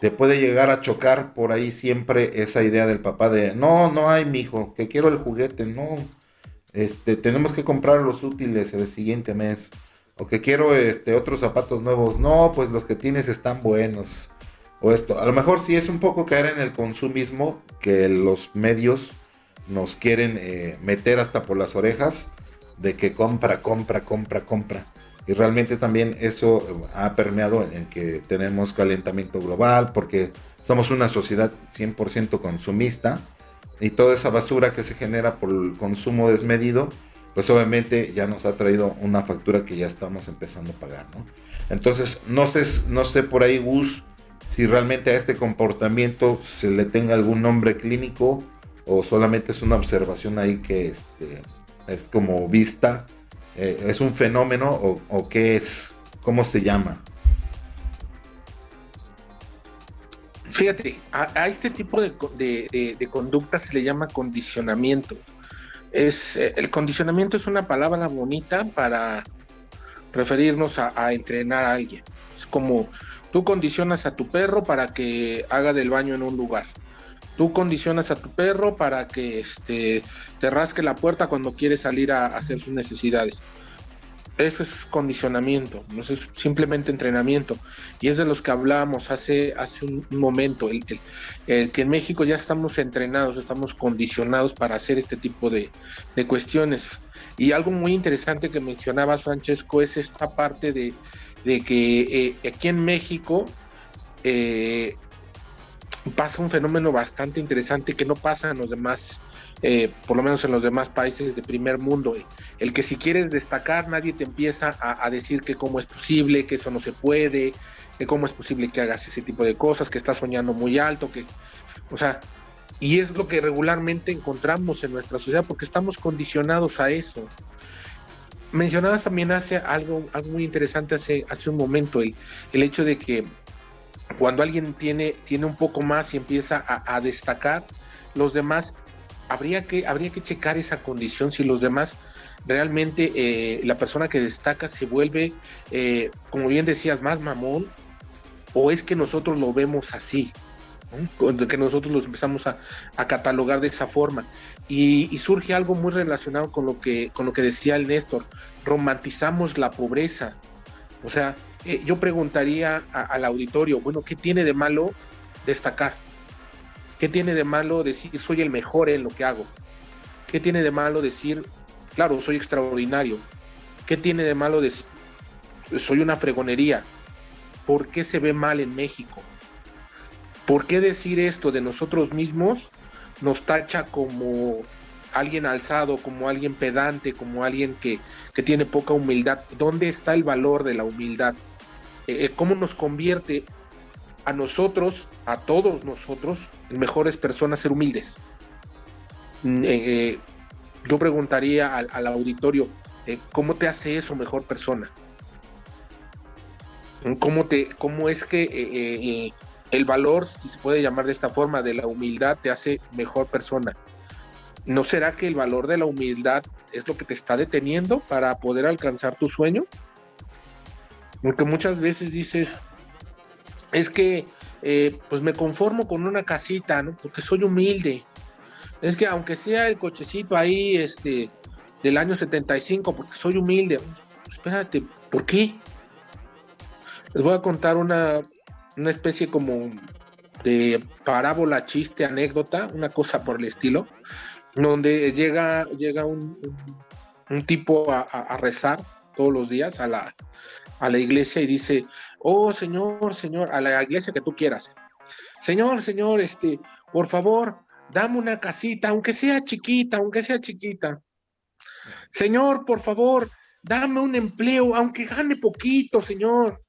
te puede llegar a chocar por ahí siempre esa idea del papá de, no, no hay, mi hijo, que quiero el juguete, no, este, tenemos que comprar los útiles el siguiente mes, o que quiero este, otros zapatos nuevos, no, pues los que tienes están buenos, o esto. A lo mejor sí es un poco caer en el consumismo que los medios nos quieren eh, meter hasta por las orejas de que compra, compra, compra, compra. Y realmente también eso ha permeado en que tenemos calentamiento global porque somos una sociedad 100% consumista y toda esa basura que se genera por el consumo desmedido, pues obviamente ya nos ha traído una factura que ya estamos empezando a pagar, ¿no? Entonces, no sé, no sé por ahí, Gus, si realmente a este comportamiento se le tenga algún nombre clínico o solamente es una observación ahí que este, es como vista, eh, es un fenómeno o, qué es, cómo se llama. Fíjate, a, este tipo de, conducta se le llama condicionamiento. Es, eh, el condicionamiento es una palabra bonita para referirnos a, entrenar a alguien. Es como tú condicionas a tu perro para que haga del baño en un lugar. Tú condicionas a tu perro para que este, te rasque la puerta cuando quiere salir a, hacer sus necesidades. Eso es condicionamiento, no es simplemente entrenamiento. Y es de los que hablábamos hace, hace un momento, el, que en México ya estamos entrenados, estamos condicionados para hacer este tipo de, cuestiones. Y algo muy interesante que mencionabas, Francesco, es esta parte de, que eh, aquí en México eh, pasa un fenómeno bastante interesante que no pasa en los demás, eh, por lo menos en los demás países de primer mundo. El que si quieres destacar, nadie te empieza a, decir que cómo es posible, que eso no se puede, que cómo es posible que hagas ese tipo de cosas, que estás soñando muy alto, que, o sea, y es lo que regularmente encontramos en nuestra sociedad porque estamos condicionados a eso. Mencionabas también hace algo, algo muy interesante hace, hace un momento, el, el hecho de que cuando alguien tiene, tiene un poco más y empieza a, destacar, los demás, habría que, habría que checar esa condición, si los demás realmente eh, la persona que destaca se vuelve, eh, como bien decías, más mamón, o es que nosotros lo vemos así, que nosotros los empezamos a, catalogar de esa forma. Y, surge algo muy relacionado con lo que, con lo que decía el Néstor, romantizamos la pobreza. O sea, eh, yo preguntaría al auditorio, bueno, ¿qué tiene de malo destacar? ¿Qué tiene de malo decir soy el mejor en lo que hago? ¿Qué tiene de malo decir, claro, soy extraordinario? ¿Qué tiene de malo decir soy una fregonería? ¿Por qué se ve mal en México? ¿Por qué decir esto de nosotros mismos nos tacha como alguien alzado, como alguien pedante, como alguien que, que tiene poca humildad? ¿Dónde está el valor de la humildad? Eh, cómo nos convierte a nosotros, a todos nosotros, en mejores personas ser humildes. Mm, eh, eh, yo preguntaría al, auditorio, ¿cómo te hace eso mejor persona? ¿Cómo, te, cómo es que el valor, si se puede llamar de esta forma, de la humildad te hace mejor persona? ¿No será que el valor de la humildad es lo que te está deteniendo para poder alcanzar tu sueño? Porque muchas veces dices, es que eh, pues me conformo con una casita, ¿no? Porque soy humilde. Es que aunque sea el cochecito ahí, este, del año 75, porque soy humilde. Espérate, ¿por qué? Les voy a contar una, una especie como de parábola, chiste, anécdota, una cosa por el estilo, donde llega, llega un, un, tipo a rezar todos los días a la, a la iglesia y dice, oh Señor, Señor, a la iglesia que tú quieras. Señor, Señor, este, por favor, dame una casita, aunque sea chiquita, aunque sea chiquita. Señor, por favor, dame un empleo, aunque gane poquito, Señor.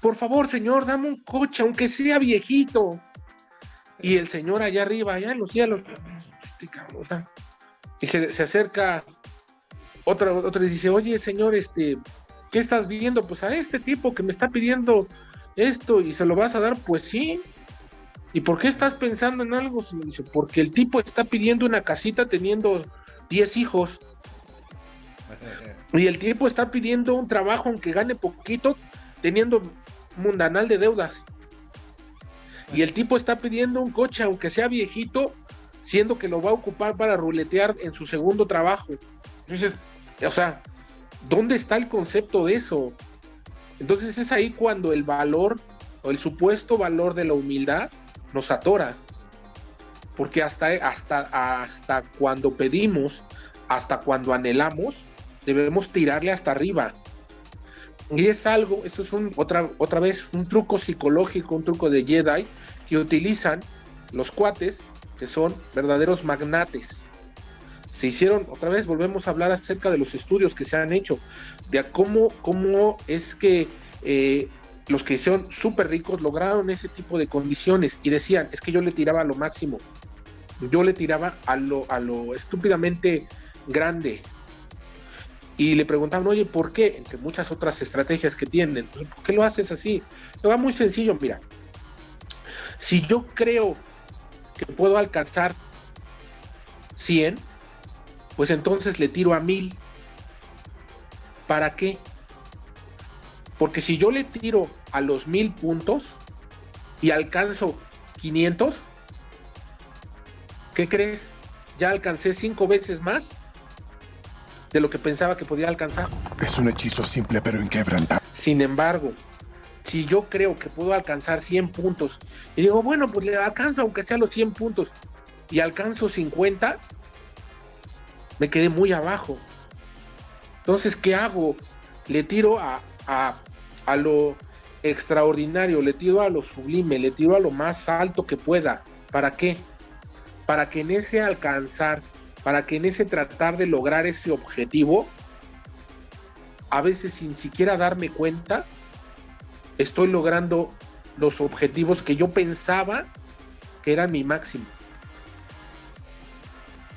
Por favor, Señor, dame un coche, aunque sea viejito. Y el Señor allá arriba, allá en los cielos, este y se, se acerca otra, otra y dice, oye, Señor, este, ¿qué estás viendo? Pues a este tipo que me está pidiendo esto y se lo vas a dar, pues sí. ¿Y por qué estás pensando en algo? Dice, porque el tipo está pidiendo una casita teniendo 10 hijos. Y el tipo está pidiendo un trabajo aunque gane poquito, teniendo mundanal de deudas. Y el tipo está pidiendo un coche aunque sea viejito, siendo que lo va a ocupar para ruletear en su segundo trabajo. Entonces, o sea, ¿Dónde está el concepto de eso? Entonces es ahí cuando el valor o el supuesto valor de la humildad nos atora. Porque hasta, hasta, hasta cuando pedimos, hasta cuando anhelamos, debemos tirarle hasta arriba. Y es algo, eso es otra, otra vez un truco psicológico, un truco de Jedi que utilizan los cuates que son verdaderos magnates. Se hicieron, otra vez volvemos a hablar acerca de los estudios que se han hecho, de cómo, cómo es que eh, los que son súper ricos lograron ese tipo de condiciones y decían, es que yo le tiraba a lo máximo, yo le tiraba a lo, a lo estúpidamente grande. Y le preguntaban, oye, ¿por qué? Entre muchas otras estrategias que tienen, pues, ¿por qué lo haces así? Lo va muy sencillo, mira. Si yo creo que puedo alcanzar 100, pues entonces le tiro a 1000. ¿Para qué? Porque si yo le tiro a los 1000 puntos y alcanzo 500, ¿qué crees? Ya alcancé 5 veces más de lo que pensaba que podía alcanzar. Es un hechizo simple pero inquebrantable. Sin embargo, si yo creo que puedo alcanzar 100 puntos y digo, bueno, pues le alcanzo aunque sea los 100 puntos y alcanzo 50, me quedé muy abajo. Entonces, ¿qué hago? Le tiro a, a, a lo extraordinario, le tiro a lo sublime, le tiro a lo más alto que pueda. ¿Para qué? Para que en ese alcanzar, para que en ese tratar de lograr ese objetivo, a veces sin siquiera darme cuenta, estoy logrando los objetivos que yo pensaba que eran mi máximo.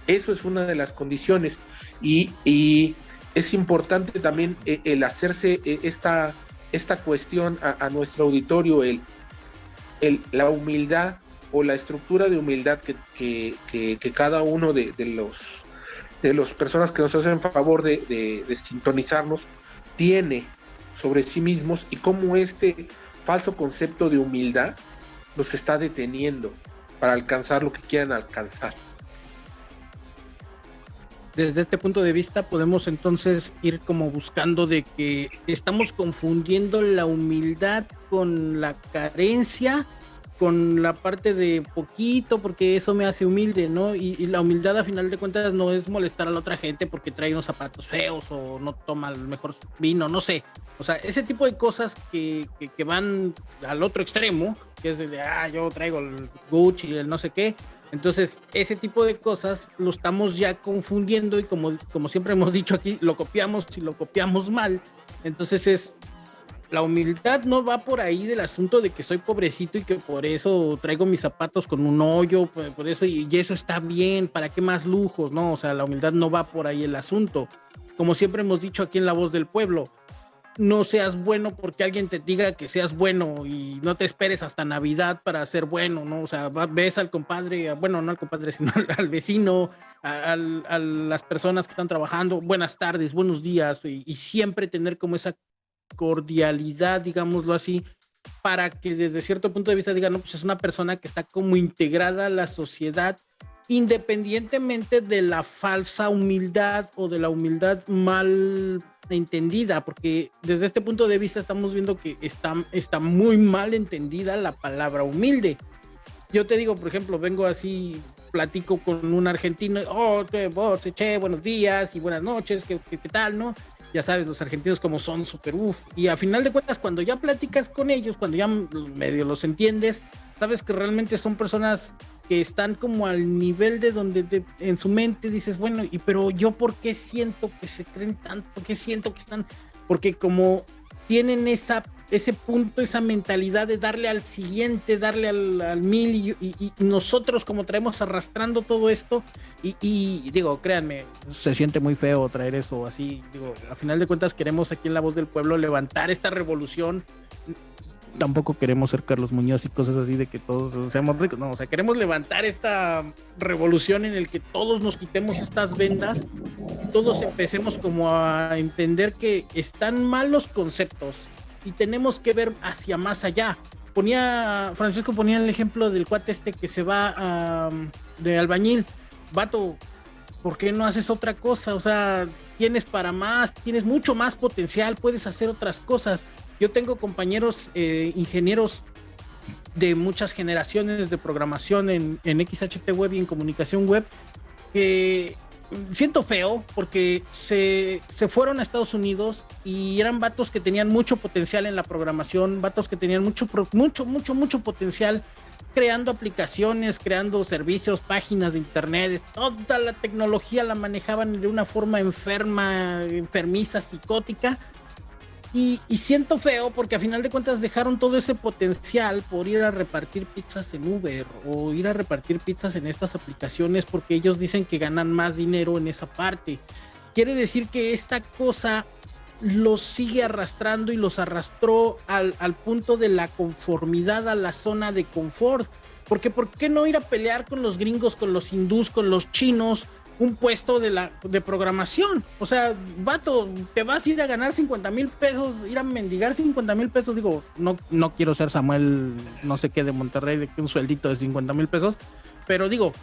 Eso es una de las condiciones y, es importante también eh, el hacerse eh, esta, esta cuestión a, nuestro auditorio, la humildad o la estructura de humildad que, que, cada uno de, los de las personas que nos hacen favor de, de sintonizarnos tiene sobre sí mismos y cómo este falso concepto de humildad los está deteniendo para alcanzar lo que quieran alcanzar. Desde este punto de vista podemos entonces ir como buscando de que estamos confundiendo la humildad con la carencia con la parte de poquito, porque eso me hace humilde, ¿no? Y, la humildad a final de cuentas no es molestar a la otra gente porque trae unos zapatos feos o no toma el mejor vino, no sé. O sea, ese tipo de cosas que, que, van al otro extremo, que es de, ah, yo traigo el Gucci y el no sé qué. Entonces, ese tipo de cosas lo estamos ya confundiendo y como, como siempre hemos dicho aquí, lo copiamos y lo copiamos mal. Entonces es la humildad no va por ahí del asunto de que soy pobrecito y que por eso traigo mis zapatos con un hoyo, por, eso y, eso está bien, ¿para qué más lujos? No, o sea, la humildad no va por ahí el asunto. Como siempre hemos dicho aquí en La Voz del Pueblo, no seas bueno porque alguien te diga que seas bueno y no te esperes hasta Navidad para ser bueno, ¿no? O sea, ves al compadre, bueno, no al compadre, sino al, vecino, a, las personas que están trabajando, buenas tardes, buenos días, y siempre tener como esa cordialidad, digámoslo así, para que desde cierto punto de vista digan, no, pues es una persona que está como integrada a la sociedad, independientemente de la falsa humildad o de la humildad mal entendida, porque desde este punto de vista estamos viendo que está, muy mal entendida la palabra humilde. Yo te digo, por ejemplo, vengo así, platico con un argentino, oh, vos, che, buenos días y buenas noches, ¿qué, qué, qué tal, no? ya sabes, los argentinos como son súper uff. Y a final de cuentas, cuando ya platicas con ellos, cuando ya medio los entiendes, sabes que realmente son personas que están como al nivel de donde en su mente dices, bueno, y pero yo por qué siento que se creen tanto, por qué siento que están, porque como tienen esa ese punto, esa mentalidad de darle al siguiente, darle al, mil y, nosotros como traemos arrastrando todo esto y, digo, créanme, se siente muy feo traer eso así, digo, a final de cuentas queremos aquí en La Voz del Pueblo levantar esta revolución, tampoco queremos ser Carlos Muñoz y cosas así de que todos seamos ricos, no, o sea, queremos levantar esta revolución en el que todos nos quitemos estas vendas, todos empecemos como a entender que están mal los conceptos, y tenemos que ver hacia más allá. Ponía, Francisco ponía el ejemplo del cuate este que se va de albañil. Vato, ¿por qué no haces otra cosa? O sea, tienes para más, tienes mucho más potencial, puedes hacer otras cosas. Yo tengo compañeros eh, ingenieros de muchas generaciones de programación en, en XHT Web y en comunicación web que siento feo porque se, se, fueron a Estados Unidos y eran vatos que tenían mucho potencial en la programación, vatos que tenían mucho, mucho, mucho, mucho potencial creando aplicaciones, creando servicios, páginas de internet, toda la tecnología la manejaban de una forma enferma, enfermiza, psicótica y, siento feo porque a final de cuentas dejaron todo ese potencial por ir a repartir pizzas en Uber o ir a repartir pizzas en estas aplicaciones porque ellos dicen que ganan más dinero en esa parte. Quiere decir que esta cosa los sigue arrastrando y los arrastró al, al punto de la conformidad, a la zona de confort. Porque ¿por qué no ir a pelear con los gringos, con los hindús, con los chinos? Un puesto de la de programación. O sea, vato, te vas a ir a ganar 50 mil pesos, ir a mendigar 50 mil pesos. Digo, no, no quiero ser Samuel, no sé qué, de Monterrey, de un sueldito de 50 mil pesos. Pero digo,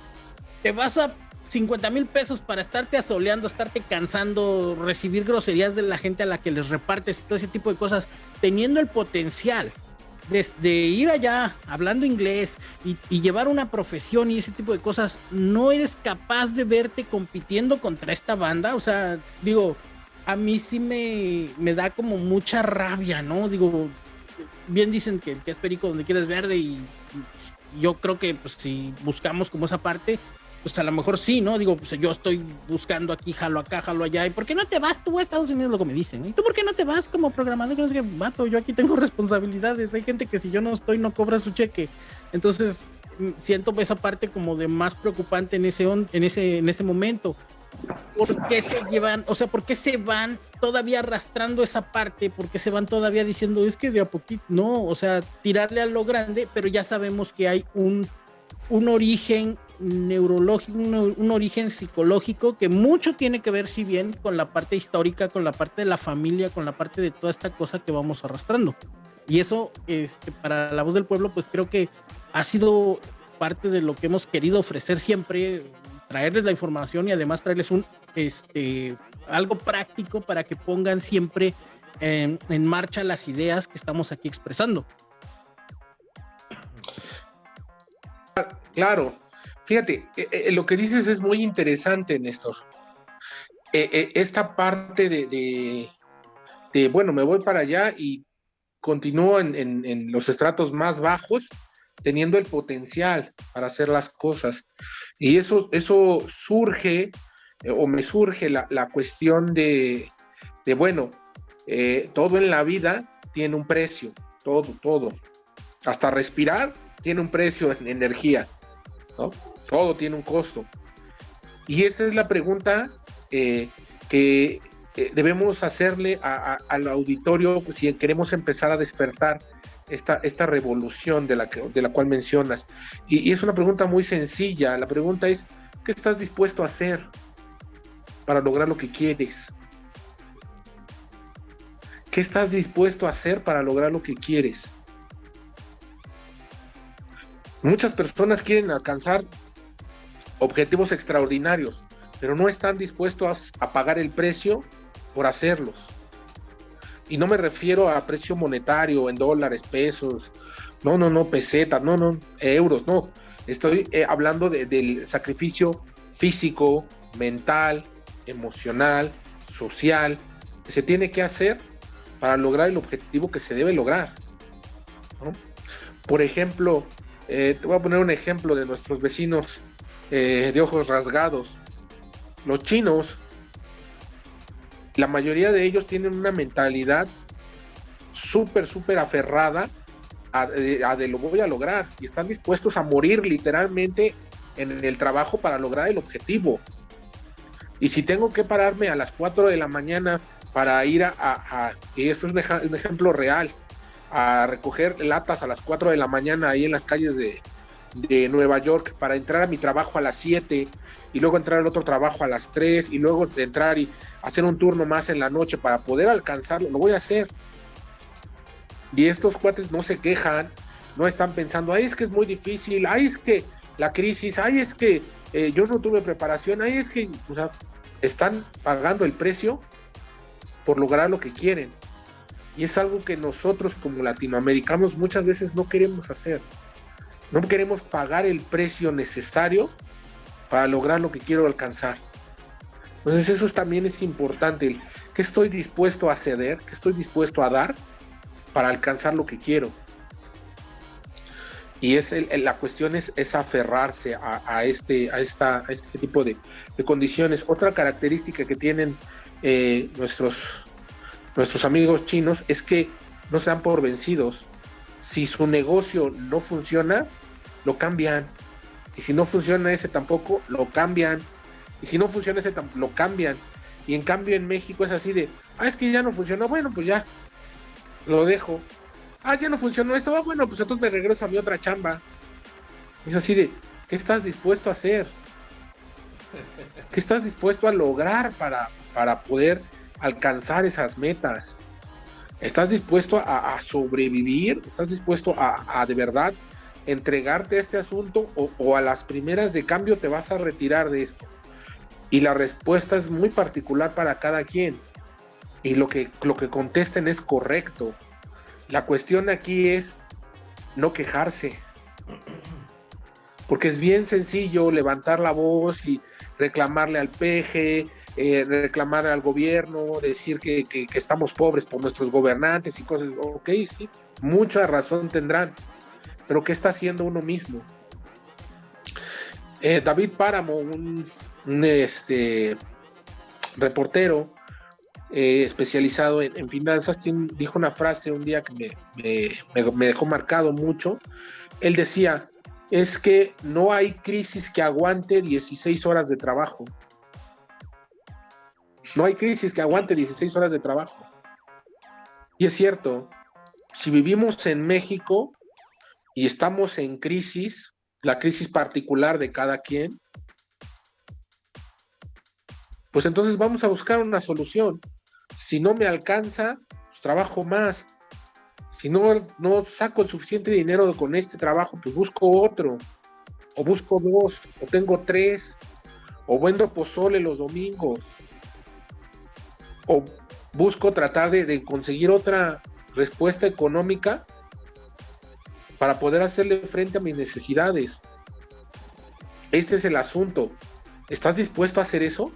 te vas a 50 mil pesos para estarte asoleando, estarte cansando, recibir groserías de la gente a la que les repartes y todo ese tipo de cosas, teniendo el potencial de, ir allá hablando inglés y, llevar una profesión y ese tipo de cosas, no eres capaz de verte compitiendo contra esta banda. O sea, digo, a mí sí me, me da como mucha rabia, ¿no? Digo, bien dicen que, que es perico donde quieres verde y yo creo que pues, si buscamos como esa parte, pues a lo mejor sí, ¿no? Digo, pues yo estoy buscando aquí, jalo acá, jalo allá. ¿Y por qué no te vas tú a Estados Unidos? Lo que me dicen. ¿Y tú por qué no te vas como programador? No sé qué, mato, yo aquí tengo responsabilidades. Hay gente que si yo no estoy no cobra su cheque. Entonces, mm, siento esa parte como de más preocupante en ese, en ese, en ese momento. ¿Por qué se llevan, o sea, por qué se van todavía arrastrando esa parte? ¿Por qué se van todavía diciendo, es que de a poquito, no, o sea, tirarle a lo grande, pero ya sabemos que hay un, un origen neurológico, un, origen psicológico que mucho tiene que ver, si bien, con la parte histórica, con la parte de la familia, con la parte de toda esta cosa que vamos arrastrando. Y eso, este, para la voz del pueblo, pues creo que ha sido parte de lo que hemos querido ofrecer siempre, traerles la información y además traerles un, este, algo práctico para que pongan siempre en, en marcha las ideas que estamos aquí expresando. Claro, Fíjate, eh, eh, lo que dices es muy interesante, Néstor. Eh, esta parte de, bueno, me voy para allá y continúo en, los estratos más bajos, teniendo el potencial para hacer las cosas. Y eso, eso surge, o me surge la, cuestión de, bueno, todo en la vida tiene un precio, todo, todo. Hasta respirar tiene un precio en energía, ¿no? Todo tiene un costo. Y esa es la pregunta eh, que eh, debemos hacerle al auditorio si queremos empezar a despertar esta, esta revolución de la, de la cual mencionas. Y, es una pregunta muy sencilla. La pregunta es, ¿qué estás dispuesto a hacer para lograr lo que quieres? ¿Qué estás dispuesto a hacer para lograr lo que quieres? Muchas personas quieren alcanzar objetivos extraordinarios, pero no están dispuestos a, pagar el precio por hacerlos. Y no me refiero a precio monetario, en dólares, pesos, no, no, no, pesetas, no, no, euros, no. Estoy eh, hablando del sacrificio físico, mental, emocional, social, que se tiene que hacer para lograr el objetivo que se debe lograr. Por ejemplo, eh, te voy a poner un ejemplo de nuestros vecinos eh, de ojos rasgados. Los chinos, la mayoría de ellos tienen una mentalidad súper, súper aferrada a, de lo voy a lograr y están dispuestos a morir literalmente en el trabajo para lograr el objetivo. Y si tengo que pararme a las 4 de la mañana para ir a, y esto es un, ejemplo real, a recoger latas a las 4 de la mañana ahí en las calles de, de Nueva York para entrar a mi trabajo a las 7 y luego entrar al otro trabajo a las 3 y luego entrar y hacer un turno más en la noche para poder alcanzarlo, lo voy a hacer. Y estos cuates no se quejan, no están pensando, ay, es que es muy difícil, ay, es que la crisis, ay, es que eh, yo no tuve preparación, ay, es que, o sea, están pagando el precio por lograr lo que quieren. Y es algo que nosotros como latinoamericanos muchas veces no queremos hacer No queremos pagar el precio necesario para lograr lo que quiero alcanzar. Entonces eso también es importante. ¿Qué estoy dispuesto a ceder? ¿Qué estoy dispuesto a dar para alcanzar lo que quiero? Y es la cuestión es, aferrarse a, este, a, esta, este tipo de, condiciones. Otra característica que tienen eh, nuestros, nuestros amigos chinos es que no se dan por vencidos. Si su negocio no funciona, lo cambian. Y si no funciona ese tampoco, lo cambian. Y si no funciona ese, lo cambian. Y en cambio en México es así de, ah, es que ya no funcionó, bueno, pues ya, lo dejo. Ah, ya no funcionó esto, ah, bueno, pues entonces me regreso a mi otra chamba. Es así de, ¿qué estás dispuesto a hacer? ¿Qué estás dispuesto a lograr para, para poder alcanzar esas metas? ¿Estás dispuesto a, sobrevivir? ¿Estás dispuesto a, de verdad entregarte a este asunto o, a las primeras de cambio te vas a retirar de esto? Y la respuesta es muy particular para cada quien. Y lo que, lo que contesten es correcto. La cuestión aquí es no quejarse. Porque es bien sencillo levantar la voz y reclamarle al peje, eh, reclamar al gobierno, decir que, estamos pobres por nuestros gobernantes y cosas. Ok, sí, mucha razón tendrán. Pero ¿qué está haciendo uno mismo? Eh, David Páramo, un este, reportero eh, especializado en, finanzas, dijo una frase un día que me, dejó marcado mucho. Él decía, es que no hay crisis que aguante 16 horas de trabajo. No hay crisis que aguante 16 horas de trabajo. Y es cierto, si vivimos en México y estamos en crisis, la crisis particular de cada quien, pues entonces vamos a buscar una solución. Si no me alcanza, pues trabajo más. Si no, no saco el suficiente dinero con este trabajo, pues busco otro. O busco dos, o tengo tres. O vendo pozole los domingos. O busco tratar de, de conseguir otra respuesta económica para poder hacerle frente a mis necesidades. Este es el asunto. ¿Estás dispuesto a hacer eso?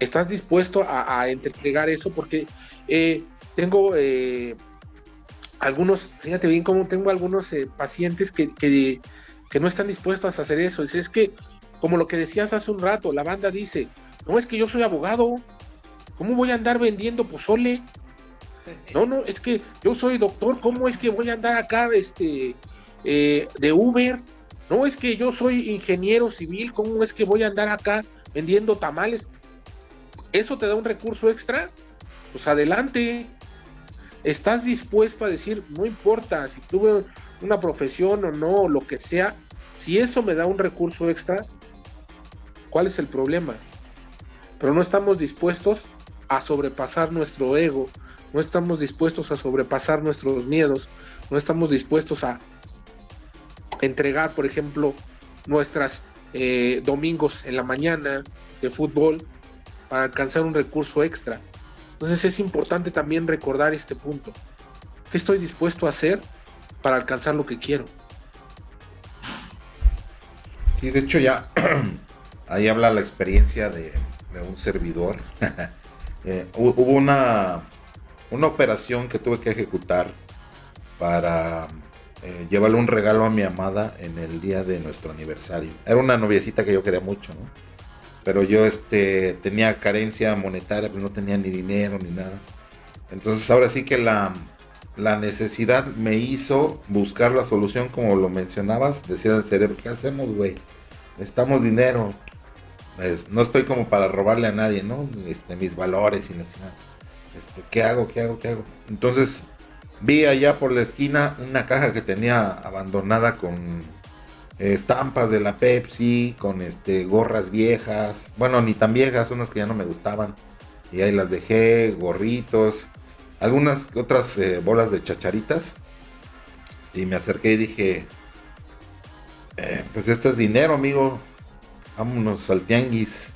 ¿Estás dispuesto a, entregar eso? Porque eh, tengo eh, algunos, fíjate bien cómo tengo algunos eh, pacientes que, que, no están dispuestos a hacer eso. Es, es que, como lo que decías hace un rato, la banda dice, no es que yo soy abogado, ¿cómo voy a andar vendiendo pozole? No, no, es que yo soy doctor, ¿cómo es que voy a andar acá este, de Uber? No, es que yo soy ingeniero civil, ¿cómo es que voy a andar acá vendiendo tamales? ¿Eso te da un recurso extra? Pues adelante. ¿Estás dispuesto a decir, no importa si tuve una profesión o no, lo que sea, si eso me da un recurso extra, ¿cuál es el problema? Pero no estamos dispuestos a sobrepasar nuestro ego, no estamos dispuestos a sobrepasar nuestros miedos, no estamos dispuestos a entregar, por ejemplo, nuestras eh, domingos en la mañana de fútbol para alcanzar un recurso extra. Entonces es importante también recordar este punto. ¿Qué estoy dispuesto a hacer para alcanzar lo que quiero? Sí, de hecho ya ahí habla la experiencia de, un servidor. Eh, hubo una, una operación que tuve que ejecutar para eh, llevarle un regalo a mi amada en el día de nuestro aniversario. Era una noviecita que yo quería mucho, ¿no? pero yo este, tenía carencia monetaria, pero no tenía ni dinero ni nada. Entonces ahora sí que la, necesidad me hizo buscar la solución como lo mencionabas, decía el cerebro, ¿qué hacemos, güey? Necesitamos dinero. Pues, no estoy como para robarle a nadie, ¿no? Este, mis valores y este, ¿Qué hago? ¿Qué hago? ¿Qué hago? Entonces vi allá por la esquina una caja que tenía abandonada con estampas de la Pepsi, con este gorras viejas, bueno, ni tan viejas, unas que ya no me gustaban. Y ahí las dejé, gorritos, algunas otras eh, bolas de chacharitas. Y me acerqué y dije, eh, pues esto es dinero, amigo. Vámonos al tianguis.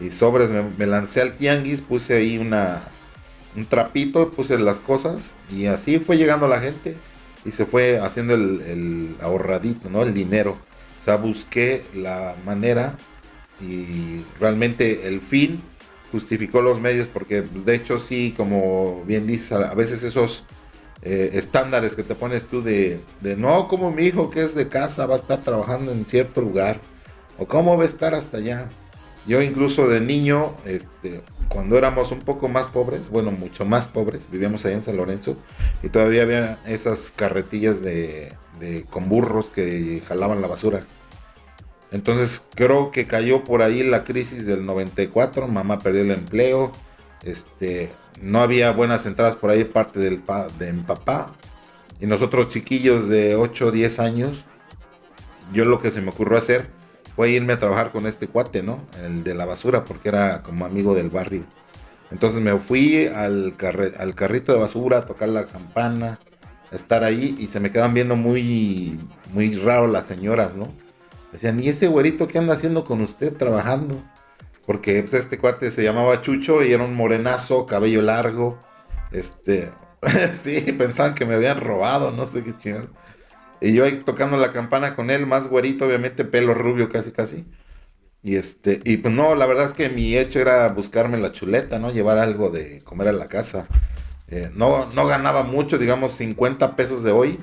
Y sobres, me, lancé al tianguis, puse ahí una, un trapito, puse las cosas. Y así fue llegando la gente. y se fue haciendo el, ahorradito, ¿no? El dinero. O sea, busqué la manera y realmente el fin justificó los medios porque de hecho sí, como bien dices, a veces esos eh, estándares que te pones tú de, de, no, como mi hijo que es de casa va a estar trabajando en cierto lugar o cómo va a estar hasta allá. Yo incluso de niño, este, cuando éramos un poco más pobres, bueno, mucho más pobres, vivíamos ahí en San Lorenzo y todavía había esas carretillas de, con burros que jalaban la basura. Entonces creo que cayó por ahí la crisis del 94, mamá perdió el empleo, este, no había buenas entradas por ahí parte del de mi papá. Y nosotros chiquillos de 8 o 10 años, yo lo que se me ocurrió hacer fue irme a trabajar con este cuate, ¿no? El de la basura, porque era como amigo del barrio. Entonces me fui al, carrito de basura a tocar la campana, a estar ahí y se me quedan viendo muy, muy raro las señoras, ¿no? Decían, ¿y ese güerito qué anda haciendo con usted trabajando? Porque pues, este cuate se llamaba Chucho y era un morenazo, cabello largo. Este, sí, pensaban que me habían robado, no sé qué chingada. Y yo ahí tocando la campana con él, más güerito, obviamente, pelo rubio casi casi. Y este, y pues no, la verdad es que mi hecho era buscarme la chuleta, ¿no? Llevar algo de comer a la casa. Eh, no, no ganaba mucho, digamos 50 pesos de hoy,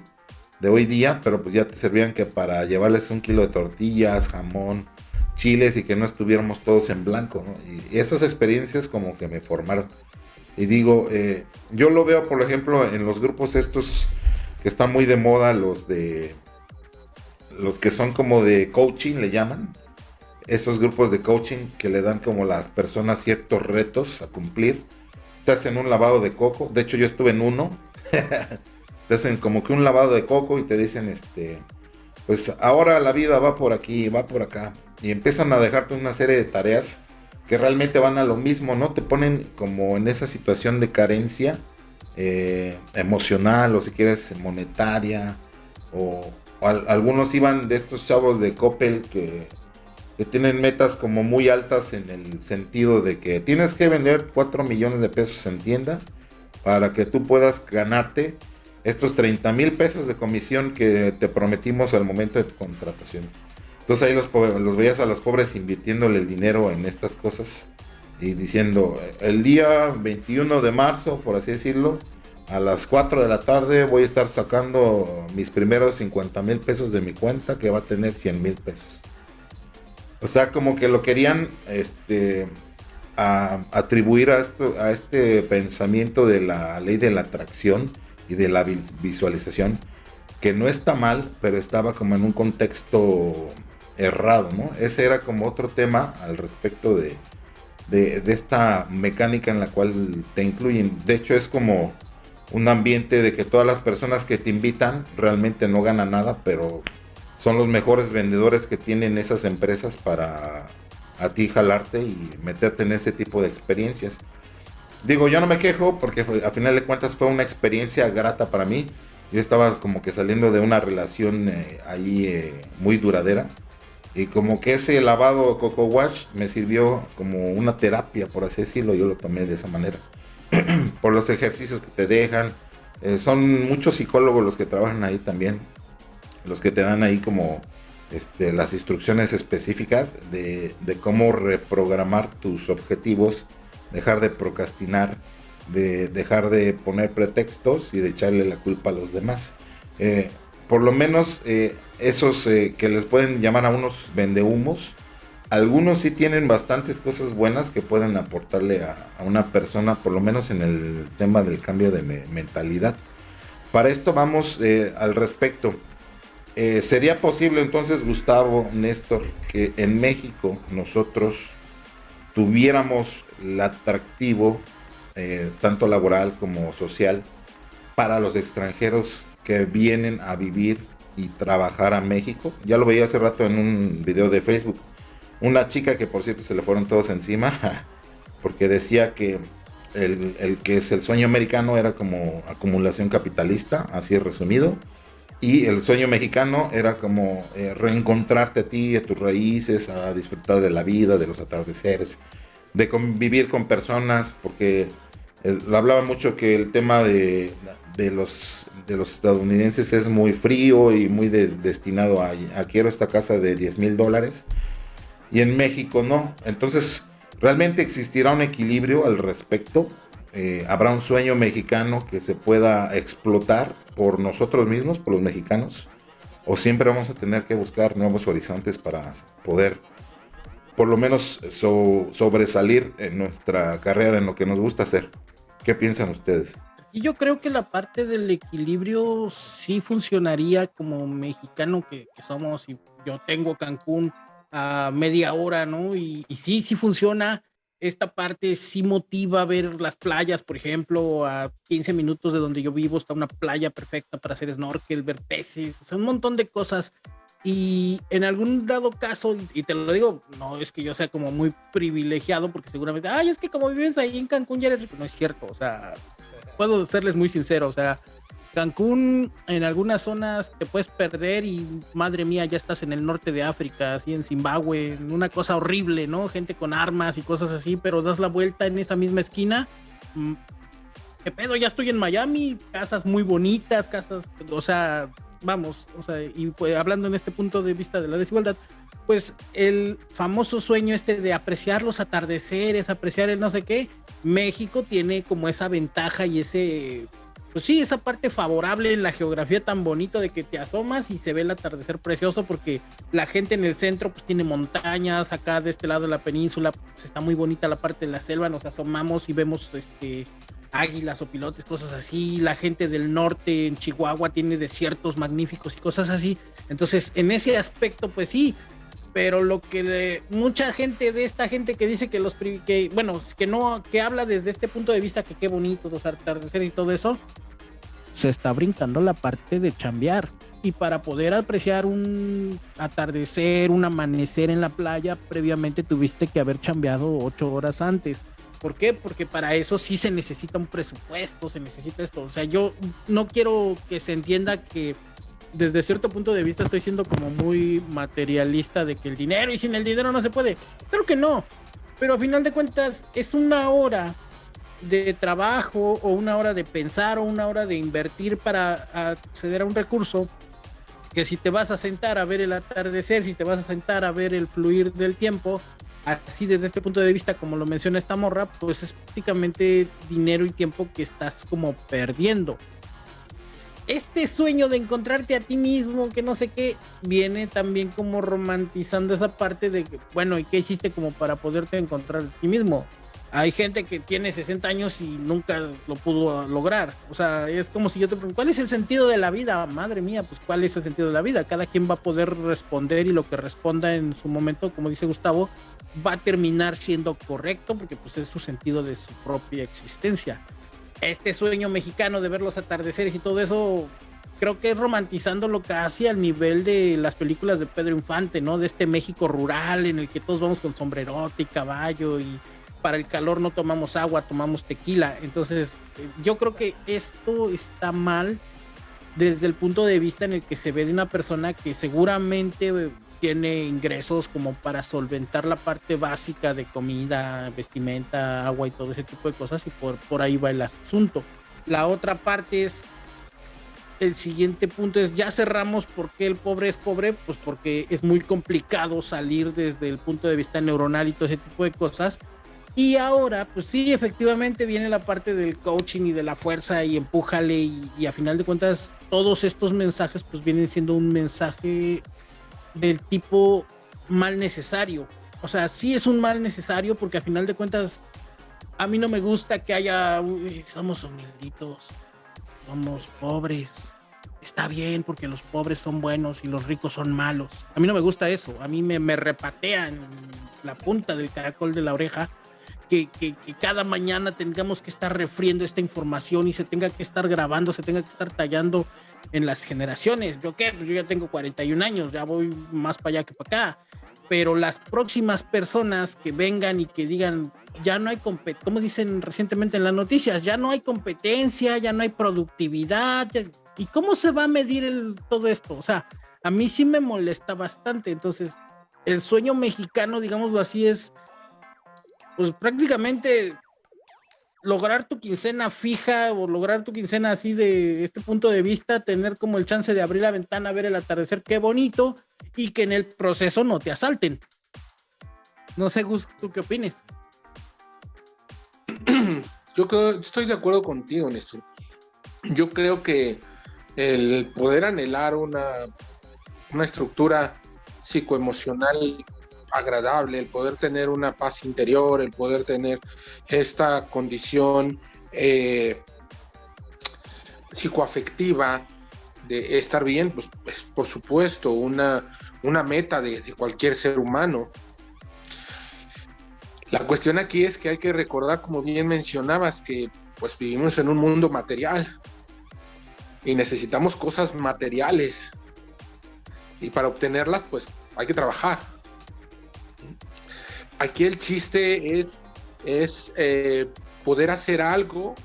de hoy día, pero pues ya te servían que para llevarles un kilo de tortillas, jamón, chiles y que no estuviéramos todos en blanco, ¿no? Y esas experiencias como que me formaron. Y digo, eh, yo lo veo, por ejemplo, en los grupos estos que están muy de moda, los de los que son como de coaching, le llaman. Esos grupos de coaching que le dan como las personas ciertos retos a cumplir. Te hacen un lavado de coco. De hecho, yo estuve en uno. te hacen como que un lavado de coco y te dicen, este, pues ahora la vida va por aquí, va por acá. Y empiezan a dejarte una serie de tareas que realmente van a lo mismo, ¿no? Te ponen como en esa situación de carencia eh, emocional o si quieres monetaria. O, algunos iban de estos chavos de Coppel que, que tienen metas como muy altas en el sentido de que tienes que vender 4 millones de pesos en tienda para que tú puedas ganarte estos 30 mil pesos de comisión que te prometimos al momento de tu contratación. Entonces ahí los, los veías a los pobres invirtiéndole el dinero en estas cosas y diciendo, el día 21 de marzo, por así decirlo, a las 4 de la tarde voy a estar sacando mis primeros 50 mil pesos de mi cuenta que va a tener 100 mil pesos. O sea, como que lo querían este, atribuir a, esto, a este pensamiento de la ley de la atracción y de la visualización, que no está mal, pero estaba como en un contexto errado, ¿no? Ese era como otro tema al respecto de, de, esta mecánica en la cual te incluyen. De hecho, es como un ambiente de que todas las personas que te invitan realmente no ganan nada, pero son los mejores vendedores que tienen esas empresas para a ti jalarte y meterte en ese tipo de experiencias. Digo, yo no me quejo porque a final de cuentas fue una experiencia grata para mí. Yo estaba como que saliendo de una relación eh, ahí eh, muy duradera. Y como que ese lavado Coco Wash me sirvió como una terapia, por así decirlo. Yo lo tomé de esa manera. por los ejercicios que te dejan. Eh, son muchos psicólogos los que trabajan ahí también. Los que te dan ahí como este, las instrucciones específicas de, cómo reprogramar tus objetivos dejar de procrastinar, de dejar de poner pretextos y de echarle la culpa a los demás. Eh, por lo menos eh, esos eh, que les pueden llamar a unos vendehumos, algunos sí tienen bastantes cosas buenas que pueden aportarle a, una persona, por lo menos en el tema del cambio de mentalidad. Para esto vamos al respecto. ¿Sería posible entonces, Gustavo, Néstor, que en México nosotros tuviéramos el atractivo, eh, tanto laboral como social, para los extranjeros que vienen a vivir y trabajar a México. Ya lo veía hace rato en un video de Facebook. Una chica que por cierto se le fueron todos encima, porque decía que el, que es el sueño americano era como acumulación capitalista, así es resumido. Y el sueño mexicano era como eh, reencontrarte a ti, a tus raíces, a disfrutar de la vida, de los atardeceres, de convivir con personas, porque hablaba mucho que el tema de, los, de los estadounidenses es muy frío y muy destinado a, quiero esta casa de 10 mil dólares. Y en México no. Entonces, ¿realmente existirá un equilibrio al respecto? Eh, ¿Habrá un sueño mexicano que se pueda explotar por nosotros mismos, por los mexicanos? ¿O siempre vamos a tener que buscar nuevos horizontes para poder por lo menos sobresalir en nuestra carrera, en lo que nos gusta hacer. ¿Qué piensan ustedes? Y yo creo que la parte del equilibrio sí funcionaría como mexicano que, somos y yo tengo Cancún a media hora, ¿no? Y, y, sí, sí funciona. Esta parte sí motiva ver las playas, por ejemplo, a 15 minutos de donde yo vivo está una playa perfecta para hacer snorkel, ver peces, o sea, un montón de cosas y en algún dado caso, y te lo digo, no es que yo sea como muy privilegiado, porque seguramente, ay, es que como vives ahí en Cancún ya eres rico. No es cierto, o sea, puedo serles muy sincero, o sea, Cancún en algunas zonas te puedes perder y madre mía, ya estás en el norte de África, así en Zimbabue, una cosa horrible, ¿no? Gente con armas y cosas así, pero das la vuelta en esa misma esquina. Mm, ¿Qué pedo? Ya estoy en Miami, casas muy bonitas, casas, o sea, vamos, o sea, y pues, hablando en este punto de vista de la desigualdad, pues el famoso sueño este de apreciar los atardeceres, apreciar el no sé qué, México tiene como esa ventaja y ese, pues sí, esa parte favorable en la geografía tan bonito de que te asomas y se ve el atardecer precioso porque la gente en el centro pues tiene montañas, acá de este lado de la península pues está muy bonita la parte de la selva, nos asomamos y vemos este águilas o pilotes, cosas así. La gente del norte en Chihuahua tiene desiertos magníficos y cosas así. Entonces, en ese aspecto, pues sí. Pero lo que mucha gente de esta gente que dice que los que bueno, que no, que habla desde este punto de vista que qué bonito los atardeceres y todo eso, se está brincando la parte de chambear. Y para poder apreciar un atardecer, un amanecer en la playa, previamente tuviste que haber chambeado ocho horas antes ¿Por qué? Porque para eso sí se necesita un presupuesto, se necesita esto. O sea, yo no quiero que se entienda que desde cierto punto de vista estoy siendo como muy materialista de que el dinero y sin el dinero no se puede. Creo que no. Pero a final de cuentas es una hora de trabajo o una hora de pensar o una hora de invertir para acceder a un recurso que si te vas a sentar a ver el atardecer, si te vas a sentar a ver el fluir del tiempo, así desde este punto de vista, como lo menciona esta morra, pues es prácticamente dinero y tiempo que estás como perdiendo. Este sueño de encontrarte a ti mismo, que no sé qué, viene también como romantizando esa parte de bueno, ¿y qué hiciste como para poderte encontrar a ti mismo? Hay gente que tiene 60 años y nunca lo pudo lograr. O sea, es como si yo te pregunto, ¿cuál es el sentido de la vida? Madre mía, pues ¿cuál es el sentido de la vida? Cada quien va a poder responder y lo que responda en su momento, como dice Gustavo, va a terminar siendo correcto porque pues es su sentido de su propia existencia. Este sueño mexicano de ver los atardeceres y todo eso, creo que es romantizando lo que hace al nivel de las películas de Pedro Infante, ¿no? De este México rural en el que todos vamos con sombrerote y caballo y para el calor no tomamos agua, tomamos tequila. Entonces, yo creo que esto está mal desde el punto de vista en el que se ve de una persona que seguramente tiene ingresos como para solventar la parte básica de comida, vestimenta, agua y todo ese tipo de cosas y por, por ahí va el asunto. La otra parte es, el siguiente punto es, ya cerramos porque el pobre es pobre, pues porque es muy complicado salir desde el punto de vista neuronal y todo ese tipo de cosas. Y ahora, pues sí, efectivamente viene la parte del coaching y de la fuerza y empújale y, y a final de cuentas todos estos mensajes pues vienen siendo un mensaje del tipo mal necesario. O sea, sí es un mal necesario porque a final de cuentas a mí no me gusta que haya, somos humilditos, somos pobres. Está bien porque los pobres son buenos y los ricos son malos. A mí no me gusta eso. A mí me, me repatean la punta del caracol de la oreja que, que, que, cada mañana tengamos que estar refriendo esta información y se tenga que estar grabando, se tenga que estar tallando en las generaciones. ¿Yo qué? Pues yo ya tengo 41 años, ya voy más para allá que para acá. Pero las próximas personas que vengan y que digan, ya no hay competencia, como dicen recientemente en las noticias, ya no hay competencia, ya no hay productividad. ¿Y cómo se va a medir todo esto? O sea, a mí sí me molesta bastante. Entonces, el sueño mexicano, digámoslo así, es pues prácticamente lograr tu quincena fija o lograr tu quincena así de este punto de vista, tener como el chance de abrir la ventana, ver el atardecer, qué bonito, y que en el proceso no te asalten. No sé, Gus, ¿tú qué opinas? Yo creo, estoy de acuerdo contigo, Néstor. Yo creo que el poder anhelar una, una estructura psicoemocional agradable, el poder tener una paz interior, el poder tener esta condición eh, psicoafectiva de estar bien, pues es por supuesto una, una meta de, de, cualquier ser humano. La cuestión aquí es que hay que recordar, como bien mencionabas, que pues vivimos en un mundo material y necesitamos cosas materiales y para obtenerlas pues hay que trabajar aquí el chiste es, es eh, poder hacer algo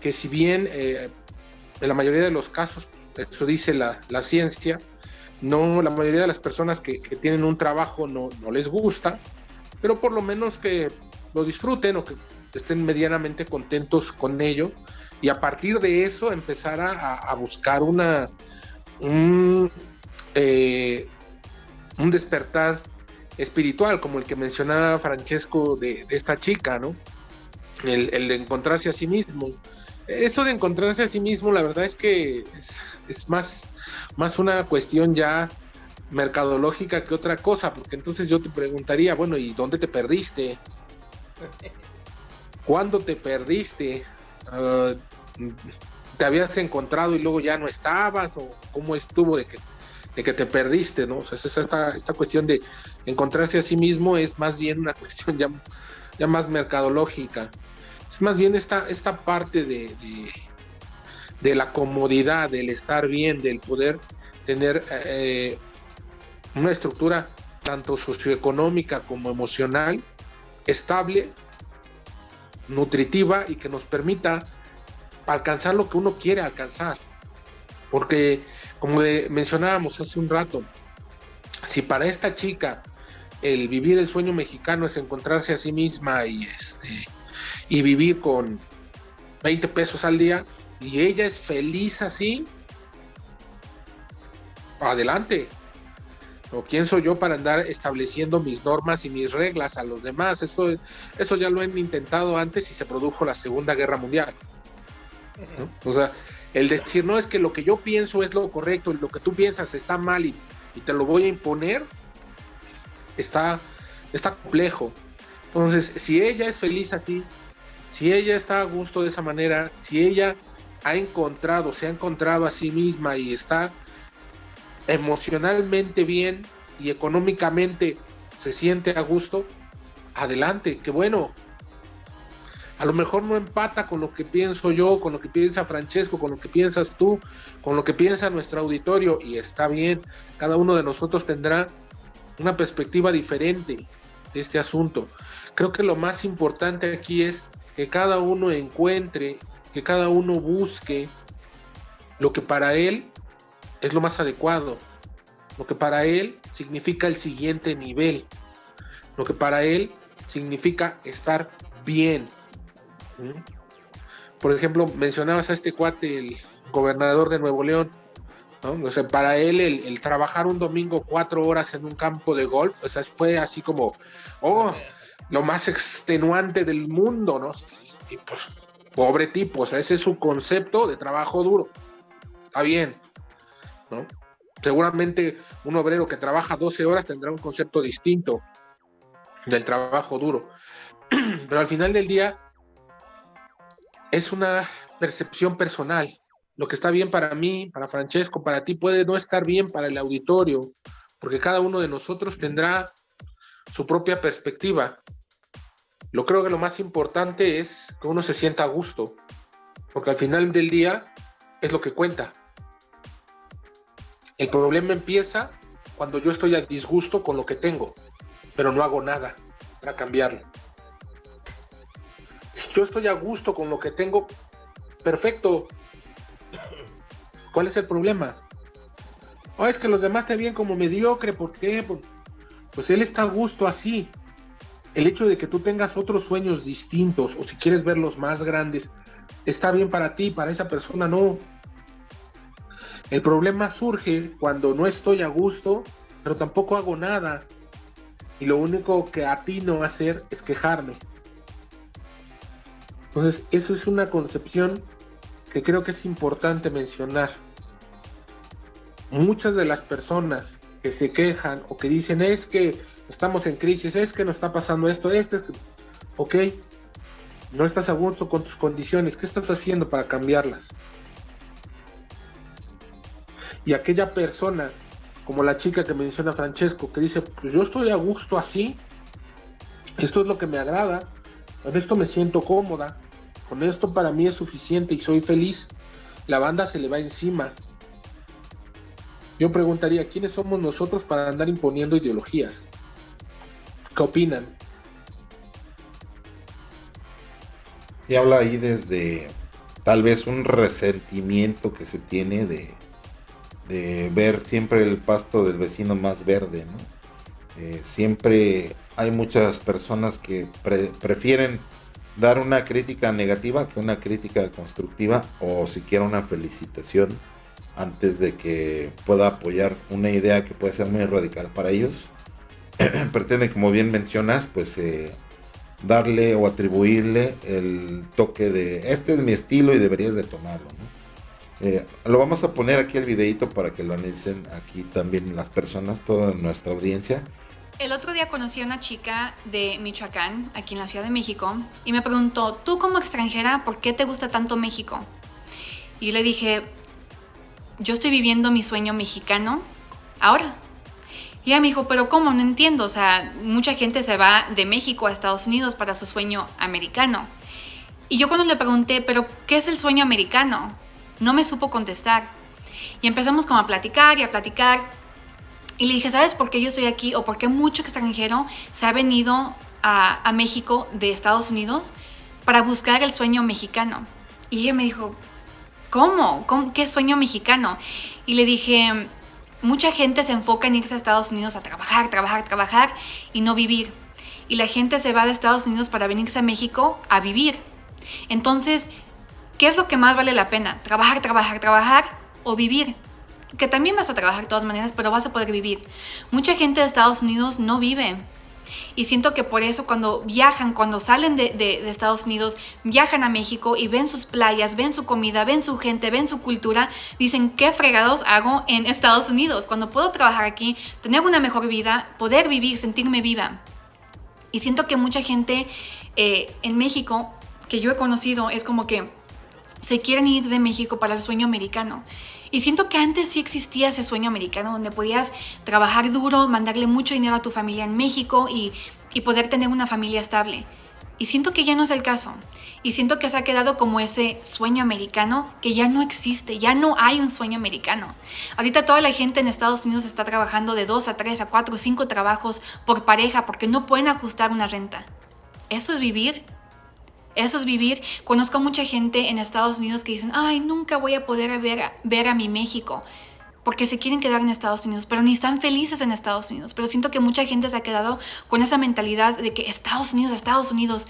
que si bien eh, en la mayoría de los casos, eso dice la, la ciencia, no la mayoría de las personas que, que tienen un trabajo no, no, les gusta, pero por lo menos que lo disfruten o que estén medianamente contentos con ello y a partir de eso empezar a, buscar una un, eh, un despertar espiritual, como el que mencionaba Francesco de, de esta chica, ¿no? El, el, de encontrarse a sí mismo. Eso de encontrarse a sí mismo, la verdad es que es, es más, más una cuestión ya mercadológica que otra cosa, porque entonces yo te preguntaría, bueno, ¿y dónde te perdiste? ¿Cuándo te perdiste? Uh, ¿Te habías encontrado y luego ya no estabas? ¿O cómo estuvo de que de que te perdiste, ¿no? O sea, esta, esta cuestión de encontrarse a sí mismo es más bien una cuestión ya, más mercadológica. Es más bien esta, esta parte de, de, de la comodidad, del estar bien, del poder tener eh, una estructura tanto socioeconómica como emocional estable, nutritiva y que nos permita alcanzar lo que uno quiere alcanzar. Porque como mencionábamos hace un rato, si para esta chica el vivir el sueño mexicano es encontrarse a sí misma y este y vivir con 20 pesos al día y ella es feliz así, adelante. ¿O quién soy yo para andar estableciendo mis normas y mis reglas a los demás? Eso, eso ya lo han intentado antes y se produjo la Segunda Guerra Mundial. ¿no? O sea, el decir, no, es que lo que yo pienso es lo correcto y lo que tú piensas está mal y, y te lo voy a imponer, está, está complejo. Entonces, si ella es feliz así, si ella está a gusto de esa manera, si ella ha encontrado, se ha encontrado a sí misma y está emocionalmente bien y económicamente se siente a gusto, adelante, qué bueno, a lo mejor no empata con lo que pienso yo, con lo que piensa Francesco, con lo que piensas tú, con lo que piensa nuestro auditorio, y está bien, cada uno de nosotros tendrá una perspectiva diferente de este asunto. Creo que lo más importante aquí es que cada uno encuentre, que cada uno busque lo que para él es lo más adecuado, lo que para él significa el siguiente nivel, lo que para él significa estar bien, por ejemplo, mencionabas a este cuate, el gobernador de Nuevo León, ¿no? Para él el, el, trabajar un domingo cuatro horas en un campo de golf, o sea, fue así como, oh, lo más extenuante del mundo, ¿no? Pues, pobre tipo, o sea, ese es su concepto de trabajo duro. Está bien, ¿no? Seguramente un obrero que trabaja 12 horas tendrá un concepto distinto del trabajo duro. Pero al final del día, es una percepción personal. Lo que está bien para mí, para Francesco, para ti puede no estar bien para el auditorio, porque cada uno de nosotros tendrá su propia perspectiva. Lo creo que lo más importante es que uno se sienta a gusto, porque al final del día es lo que cuenta. El problema empieza cuando yo estoy a disgusto con lo que tengo, pero no hago nada para cambiarlo yo estoy a gusto con lo que tengo, perfecto. ¿Cuál es el problema? Oh, es que los demás te ven como mediocre, ¿por qué? Pues él está a gusto así. el hecho de que tú tengas otros sueños distintos o si quieres verlos más grandes, está bien para ti, para esa persona no. El problema surge cuando no estoy a gusto, pero tampoco hago nada. Y lo único que atino a hacer es quejarme. Entonces, eso es una concepción que creo que es importante mencionar. Muchas de las personas que se quejan o que dicen es que estamos en crisis, es que nos está pasando esto, este, es ok, no estás a gusto con tus condiciones, ¿qué estás haciendo para cambiarlas? Y aquella persona, como la chica que menciona Francesco, que dice, pues yo estoy a gusto así, esto es lo que me agrada, con esto me siento cómoda, con esto para mí es suficiente y soy feliz, la banda se le va encima. Yo preguntaría, ¿quiénes somos nosotros para andar imponiendo ideologías? ¿Qué opinan? Y habla ahí desde tal vez un resentimiento que se tiene de, ver siempre el pasto del vecino más verde, eh, siempre hay muchas personas que prefieren dar una crítica negativa que una crítica constructiva o siquiera una felicitación antes de que pueda apoyar una idea que puede ser muy radical para ellos. Pretende, como bien mencionas, pues eh, darle o atribuirle el toque de este es mi estilo y deberías de tomarlo. Eh, lo vamos a poner aquí el videito para que lo analicen aquí también las personas, toda nuestra audiencia. El otro día conocí a una chica de Michoacán, aquí en la Ciudad de México, y me preguntó, tú como extranjera, ¿por qué te gusta tanto México? Y yo le dije, yo estoy viviendo mi sueño mexicano ahora. Y ella me dijo, pero ¿cómo? No entiendo. O sea, mucha gente se va de México a Estados Unidos para su sueño americano. Y yo cuando le pregunté, pero ¿qué es el sueño americano? No me supo contestar. Y empezamos como a platicar y a platicar. Y le dije, ¿sabes por qué yo estoy aquí? O por qué mucho extranjero se ha venido a, México de Estados Unidos para buscar el sueño mexicano. Y ella me dijo, ¿cómo? ¿Cómo? ¿Qué sueño mexicano? Y le dije, mucha gente se enfoca en irse a Estados Unidos a trabajar, trabajar, trabajar y no vivir. Y la gente se va de Estados Unidos para venirse a México a vivir. Entonces, ¿qué es lo que más vale la pena? Trabajar, trabajar, trabajar o vivir. Que también vas a trabajar de todas maneras, pero vas a poder vivir. Mucha gente de Estados Unidos no vive y siento que por eso cuando viajan, cuando salen de, Estados Unidos, viajan a México y ven sus playas, ven su comida, ven su gente, ven su cultura, dicen, ¿qué fregados hago en Estados Unidos? Cuando puedo trabajar aquí, tener una mejor vida, poder vivir, sentirme viva. Y siento que mucha gente eh, en México que yo he conocido es como que se quieren ir de México para el sueño americano. Y siento que antes sí existía ese sueño americano donde podías trabajar duro, mandarle mucho dinero a tu familia en México y, poder tener una familia estable. Y siento que ya no es el caso. Y siento que se ha quedado como ese sueño americano que ya no existe, ya no hay un sueño americano. Ahorita toda la gente en Estados Unidos está trabajando de dos a tres a cuatro o cinco trabajos por pareja porque no pueden ajustar una renta. ¿Eso es vivir? Eso es vivir. Conozco a mucha gente en Estados Unidos que dicen, ay, nunca voy a poder ver, ver a mi México porque se quieren quedar en Estados Unidos, pero ni están felices en Estados Unidos. Pero siento que mucha gente se ha quedado con esa mentalidad de que Estados Unidos, Estados Unidos,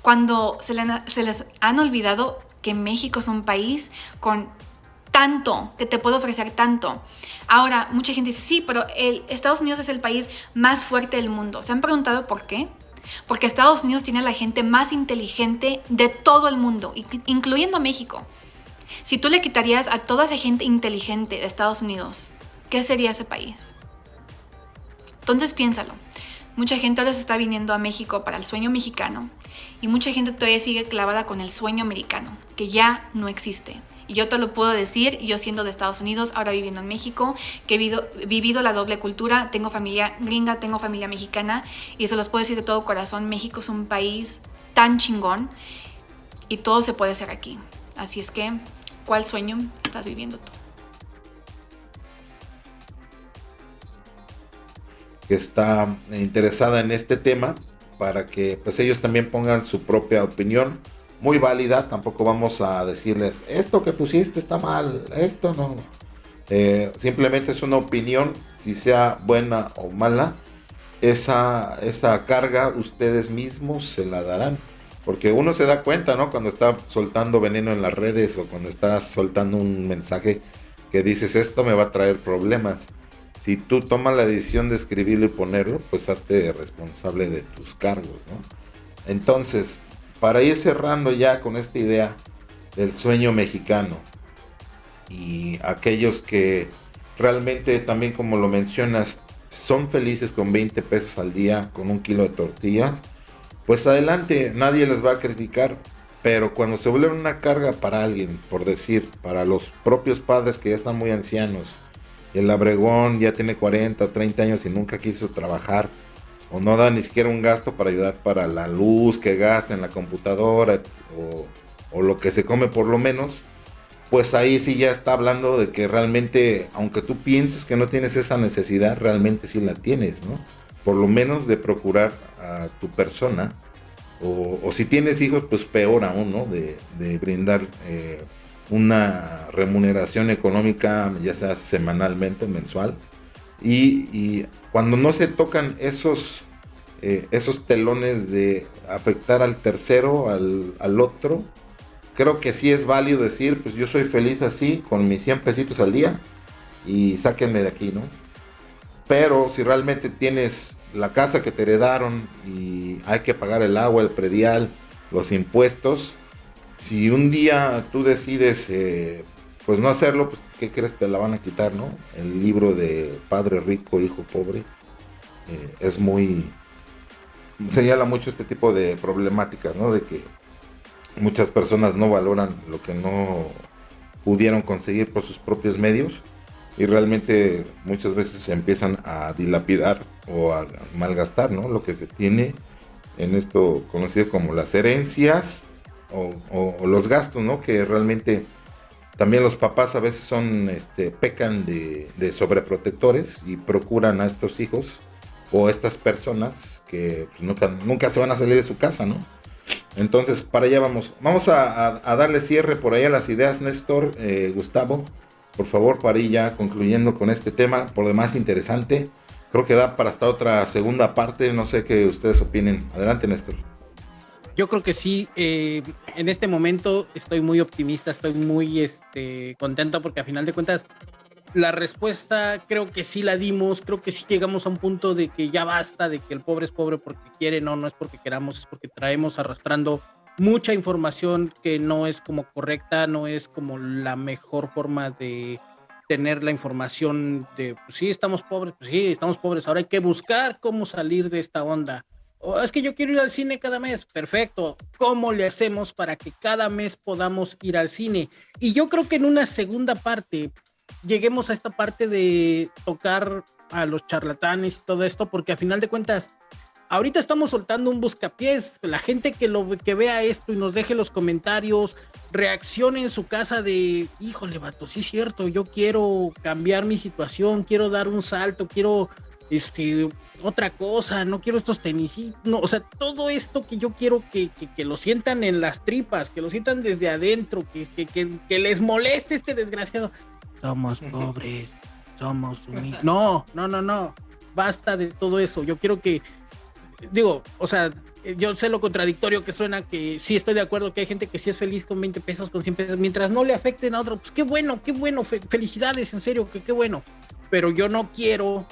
cuando se, se les han olvidado que México es un país con tanto, que te puede ofrecer tanto. Ahora, mucha gente dice, sí, pero el Estados Unidos es el país más fuerte del mundo. ¿Se han preguntado por qué? Porque Estados Unidos tiene a la gente más inteligente de todo el mundo, incluyendo México. Si tú le quitarías a toda esa gente inteligente de Estados Unidos, ¿qué sería ese país? Entonces piénsalo. Mucha gente ahora se está viniendo a México para el sueño mexicano y mucha gente todavía sigue clavada con el sueño americano, que ya no existe. Y yo te lo puedo decir, yo siendo de Estados Unidos, ahora viviendo en México, que he vivido, la doble cultura, tengo familia gringa, tengo familia mexicana, y se los puedo decir de todo corazón, México es un país tan chingón y todo se puede hacer aquí. Así es que, ¿cuál sueño estás viviendo tú? Que está interesada en este tema para que pues ellos también pongan su propia opinión muy válida, tampoco vamos a decirles, esto que pusiste está mal, esto no. Eh, simplemente es una opinión, si sea buena o mala, esa, esa carga ustedes mismos se la darán. Porque uno se da cuenta, ¿no? Cuando está soltando veneno en las redes o cuando está soltando un mensaje que dices esto me va a traer problemas. Si tú tomas la decisión de escribirlo y ponerlo, pues hazte responsable de tus cargos, ¿no? Entonces, para ir cerrando ya con esta idea del sueño mexicano y aquellos que realmente también como lo mencionas son felices con 20 pesos al día, con un kilo de tortilla, pues adelante, nadie les va a criticar. Pero cuando se vuelve una carga para alguien, por decir, para los propios padres que ya están muy ancianos, el abregón ya tiene 40 o 30 años y nunca quiso trabajar, o no da ni siquiera un gasto para ayudar para la luz que gasta en la computadora, o, lo que se come por lo menos, pues ahí sí ya está hablando de que realmente, aunque tú pienses que no tienes esa necesidad, realmente sí la tienes, ¿no? Por lo menos de procurar a tu persona, o, si tienes hijos, pues peor aún, ¿no? De, brindar eh, una remuneración económica, ya sea semanalmente, mensual. Y, cuando no se tocan esos, eh, esos telones de afectar al tercero, al, al otro, creo que sí es válido decir, pues yo soy feliz así, con mis 100 pesitos al día, y sáquenme de aquí, ¿no? Pero si realmente tienes la casa que te heredaron y hay que pagar el agua, el predial, los impuestos, si un día tú decides eh, pues no hacerlo, pues ¿qué crees? Te la van a quitar, ¿no? El libro de Padre Rico, Hijo Pobre eh, es muy... señala mucho este tipo de problemáticas, ¿no? De que muchas personas no valoran lo que no pudieron conseguir por sus propios medios y realmente muchas veces se empiezan a dilapidar o a malgastar ¿no? lo que se tiene en esto conocido como las herencias o, los gastos, ¿no? que realmente también los papás a veces son, este, pecan de, sobreprotectores y procuran a estos hijos o a estas personas que pues, nunca, nunca se van a salir de su casa, ¿no? Entonces, para allá vamos. Vamos a, darle cierre por ahí a las ideas, Néstor, eh, Gustavo. Por favor, para ir ya concluyendo con este tema, por demás interesante. Creo que da para hasta otra segunda parte. No sé qué ustedes opinen. Adelante, Néstor. Yo creo que sí. Eh, en este momento estoy muy optimista, estoy muy este, contento porque a final de cuentas la respuesta creo que sí la dimos, creo que sí llegamos a un punto de que ya basta, de que el pobre es pobre porque quiere, no, no es porque queramos, es porque traemos arrastrando mucha información que no es como correcta, no es como la mejor forma de tener la información de, pues sí, estamos pobres, pues sí, estamos pobres, ahora hay que buscar cómo salir de esta onda. Es que yo quiero ir al cine cada mes, perfecto. ¿Cómo le hacemos para que cada mes podamos ir al cine? Y yo creo que en una segunda parte lleguemos a esta parte de tocar a los charlatanes y todo esto, porque a final de cuentas, ahorita estamos soltando un buscapiés. La gente que lo que vea esto y nos deje los comentarios, reaccione en su casa de, híjole, vato, sí es cierto, yo quiero cambiar mi situación, quiero dar un salto, quiero este otra cosa, no quiero estos tenis, no, o sea, todo esto que yo quiero que, que, lo sientan en las tripas, que lo sientan desde adentro, que, que, que les moleste este desgraciado somos pobres, somos humildes. No, no, no, no. Basta de todo eso. Yo quiero que, digo, o sea, yo sé lo contradictorio que suena, que sí estoy de acuerdo que hay gente que sí es feliz con 20 pesos, con 100 pesos, mientras no le afecten a otro, pues qué bueno, qué bueno, felicidades, en serio, que qué bueno. Pero yo no quiero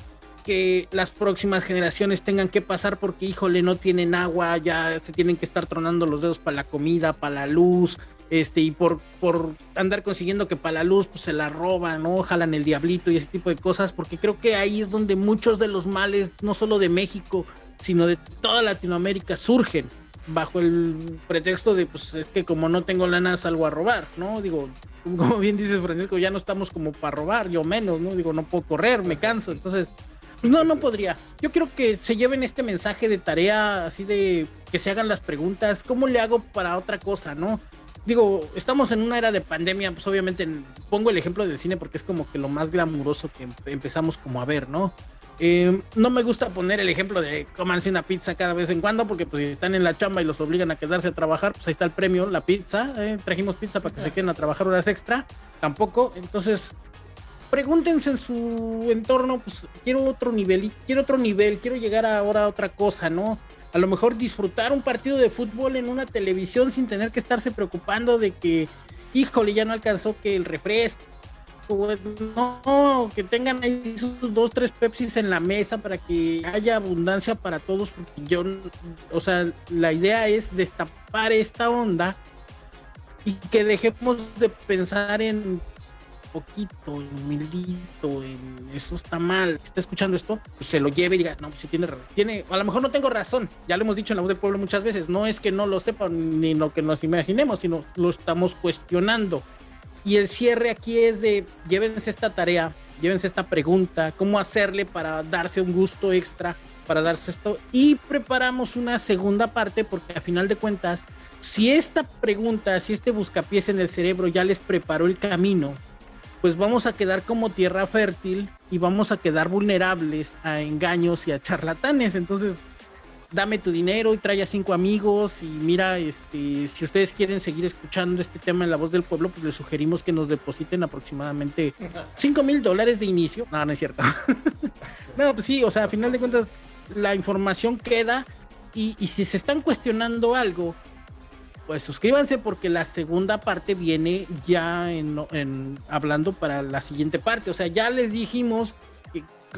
que las próximas generaciones tengan que pasar porque, híjole, no tienen agua, ya se tienen que estar tronando los dedos para la comida, para la luz, este, y por, por andar consiguiendo que para la luz pues, se la roban, ¿no? Jalan el diablito y ese tipo de cosas, porque creo que ahí es donde muchos de los males, no solo de México, sino de toda Latinoamérica, surgen bajo el pretexto de, pues es que como no tengo lana salgo a robar, ¿no? Digo, como bien dices Francisco, ya no estamos como para robar, yo menos, ¿no? Digo, no puedo correr, me canso, entonces, pues no, no podría. Yo quiero que se lleven este mensaje de tarea, así de que se hagan las preguntas, ¿cómo le hago para otra cosa, no? digo, estamos en una era de pandemia, pues obviamente pongo el ejemplo del cine porque es como que lo más glamuroso que empezamos como a ver, ¿no? Eh, no me gusta poner el ejemplo de comanse una pizza cada vez en cuando, porque pues si están en la chamba y los obligan a quedarse a trabajar, pues ahí está el premio, la pizza. Eh, trajimos pizza para que se queden a trabajar horas extra. Tampoco. Entonces, pregúntense en su entorno, pues quiero otro nivel, quiero otro nivel, quiero llegar ahora a otra cosa, ¿no? A lo mejor disfrutar un partido de fútbol en una televisión sin tener que estarse preocupando de que, híjole, ya no alcanzó que el refresco, no, que tengan ahí sus dos, tres Pepsis en la mesa para que haya abundancia para todos, porque yo, o sea, la idea es destapar esta onda y que dejemos de pensar en poquito, en humildito, en eso está mal, está escuchando esto, pues se lo lleve y diga, no, pues tiene, tiene, a lo mejor no tengo razón, ya lo hemos dicho en la voz del pueblo muchas veces, no es que no lo sepan ni lo que nos imaginemos, sino lo estamos cuestionando. Y el cierre aquí es de, llévense esta tarea, llévense esta pregunta, cómo hacerle para darse un gusto extra, para darse esto, y preparamos una segunda parte porque a final de cuentas, si esta pregunta, si este buscapiés en el cerebro ya les preparó el camino, pues vamos a quedar como tierra fértil y vamos a quedar vulnerables a engaños y a charlatanes. Entonces, dame tu dinero y trae a cinco amigos y mira, este, si ustedes quieren seguir escuchando este tema en la voz del pueblo, pues les sugerimos que nos depositen aproximadamente cinco mil dólares de inicio. No, no es cierto. no, pues sí, o sea, a final de cuentas, la información queda y, y si se están cuestionando algo, pues suscríbanse porque la segunda parte viene ya en, hablando para la siguiente parte. O sea, ya les dijimos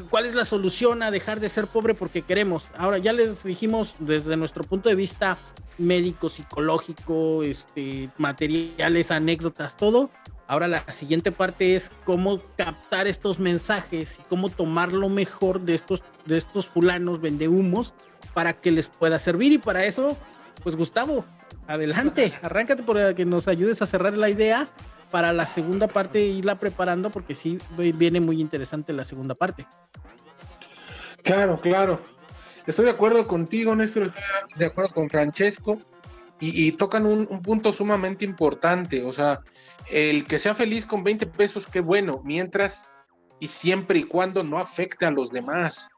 cuál es la solución a dejar de ser pobre porque queremos. Ahora ya les dijimos desde nuestro punto de vista médico, psicológico, este, materiales, anécdotas, todo. Ahora la siguiente parte es cómo captar estos mensajes y cómo tomar lo mejor de estos, de estos fulanos vendehumos para que les pueda servir. Y para eso, pues Gustavo, adelante, arráncate para que nos ayudes a cerrar la idea para la segunda parte e irla preparando porque sí viene muy interesante la segunda parte. Claro, claro. Estoy de acuerdo contigo, Néstor, estoy de acuerdo con Francesco y, tocan un, un, punto sumamente importante, o sea, el que sea feliz con 20 pesos, qué bueno, mientras y siempre y cuando no afecte a los demás.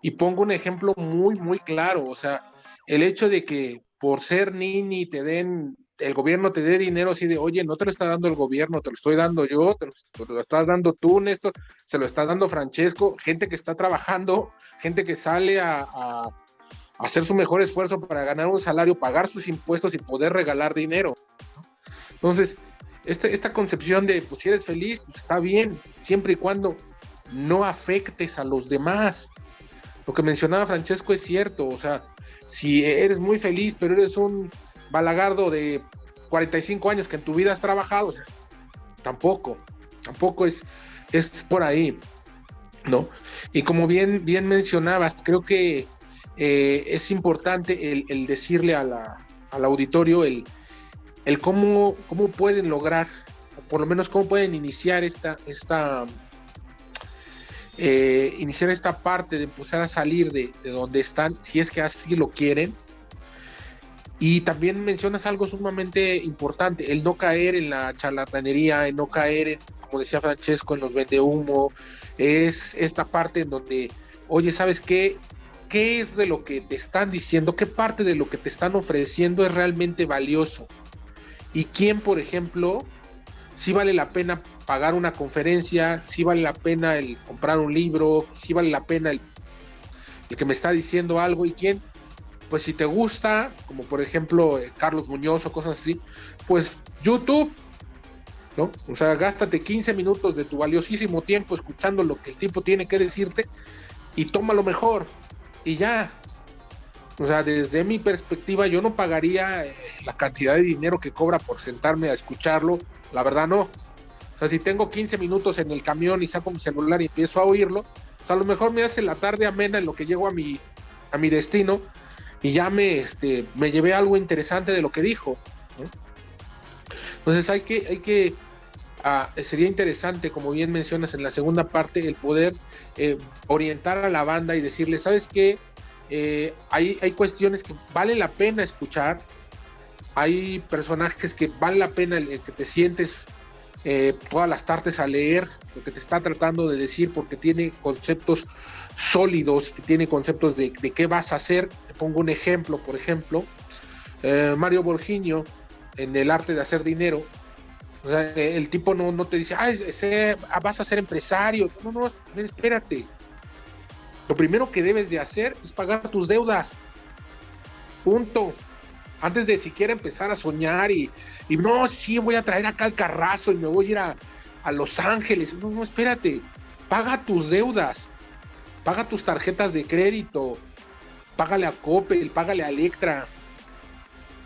Y pongo un ejemplo muy, muy claro, o sea, el hecho de que por ser nini te den, el gobierno te dé dinero así de, oye, no te lo está dando el gobierno, te lo estoy dando yo, te lo, estás dando tú, Néstor, se lo está dando Francesco, gente que está trabajando, gente que sale a, hacer su mejor esfuerzo para ganar un salario, pagar sus impuestos y poder regalar dinero. Entonces, este, esta concepción de, pues si eres feliz, pues está bien, siempre y cuando no afectes a los demás. Lo que mencionaba Francesco es cierto, o sea, si eres muy feliz, pero eres un balagardo de 45 años que en tu vida has trabajado, tampoco, tampoco es, es por ahí, ¿no? Y como bien, bien mencionabas, creo que eh, es importante el, decirle a la, al auditorio el, el cómo, cómo pueden lograr, por lo menos cómo pueden iniciar esta, esta eh, iniciar esta parte de empezar a salir de, donde están, si es que así lo quieren. Y también mencionas algo sumamente importante, el no caer en la charlatanería, el no caer, como decía Francesco, en los vende humo, es esta parte en donde, oye, ¿sabes qué? ¿Qué es de lo que te están diciendo? ¿Qué parte de lo que te están ofreciendo es realmente valioso? ¿Y quién, por ejemplo, si vale la pena pagar una conferencia, si vale la pena el comprar un libro, si vale la pena el, que me está diciendo algo y quién, pues si te gusta, como por ejemplo eh, Carlos Muñoz o cosas así, pues YouTube, ¿no? O sea, gástate 15 minutos de tu valiosísimo tiempo escuchando lo que el tipo tiene que decirte y toma lo mejor y ya. O sea, desde mi perspectiva yo no pagaría eh, la cantidad de dinero que cobra por sentarme a escucharlo, la verdad no sea, si tengo 15 minutos en el camión y saco mi celular y empiezo a oírlo, pues a lo mejor me hace la tarde amena en lo que llego a mi, a mi destino y ya me, este, me llevé algo interesante de lo que dijo. Entonces hay que, hay que, ah, sería interesante, como bien mencionas en la segunda parte, el poder eh, orientar a la banda y decirle, ¿sabes qué? Eh, hay, hay cuestiones que vale la pena escuchar, hay personajes que vale la pena que te sientes eh, todas las tardes a leer lo que te está tratando de decir porque tiene conceptos sólidos, tiene conceptos de, qué vas a hacer. Te pongo un ejemplo, por ejemplo, eh, Mario Borginio en el arte de hacer dinero O sea, el tipo no, no te dice, ah, vas a ser empresario. No, no, espérate. Lo primero que debes de hacer es pagar tus deudas. Punto. Antes de siquiera empezar a soñar y, y no, sí, voy a traer acá el carrazo y me voy a ir a, a Los Ángeles. No, no, espérate. Paga tus deudas. Paga tus tarjetas de crédito. Págale a Coppel, págale a Electra.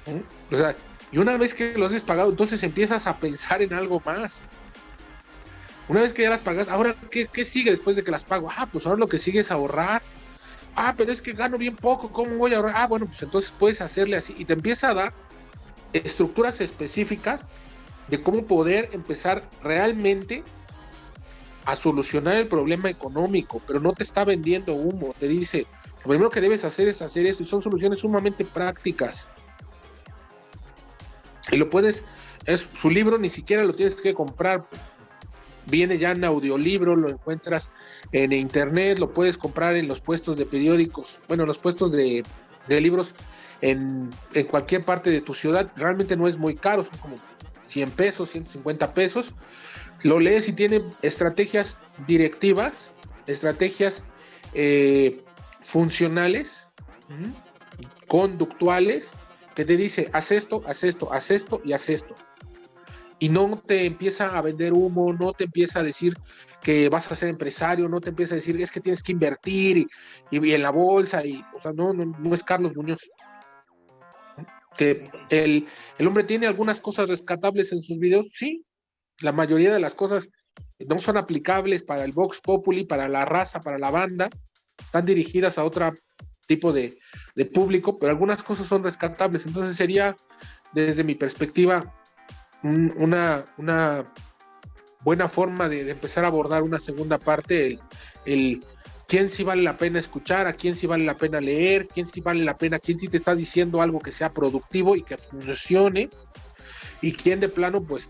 ¿Mm? O sea, y una vez que lo has pagado, entonces empiezas a pensar en algo más. Una vez que ya las pagas, ahora, ¿qué, ¿qué, sigue después de que las pago? Ah, pues ahora lo que sigue es ahorrar. Ah, pero es que gano bien poco, ¿cómo voy a ahorrar? Ah, bueno, pues entonces puedes hacerle así. Y te empieza a dar estructuras específicas de cómo poder empezar realmente a solucionar el problema económico, pero no te está vendiendo humo, te dice, lo primero que debes hacer es hacer esto y son soluciones sumamente prácticas. Y lo puedes, es su libro, ni siquiera lo tienes que comprar. Viene ya en audiolibro, lo encuentras en internet, lo puedes comprar en los puestos de periódicos, bueno, los puestos de, libros en, en, cualquier parte de tu ciudad. Realmente no es muy caro, son como 100 pesos, 150 pesos. Lo lees y tiene estrategias directivas, estrategias eh, funcionales, conductuales, que te dice, haz esto, haz esto, haz esto y haz esto. Y no te empieza a vender humo, no te empieza a decir que vas a ser empresario, no te empieza a decir es que tienes que invertir y, en la bolsa, y, o sea, no, no, es Carlos Muñoz. El, el hombre tiene algunas cosas rescatables en sus videos, sí, la mayoría de las cosas no son aplicables para el Vox Populi, para la raza, para la banda, están dirigidas a otro tipo de, de público, pero algunas cosas son rescatables. Entonces sería, desde mi perspectiva, una, una buena forma de, empezar a abordar una segunda parte, el, quién sí vale la pena escuchar, a quién sí vale la pena leer, quién sí vale la pena, quién sí te está diciendo algo que sea productivo y que funcione, y quién de plano, pues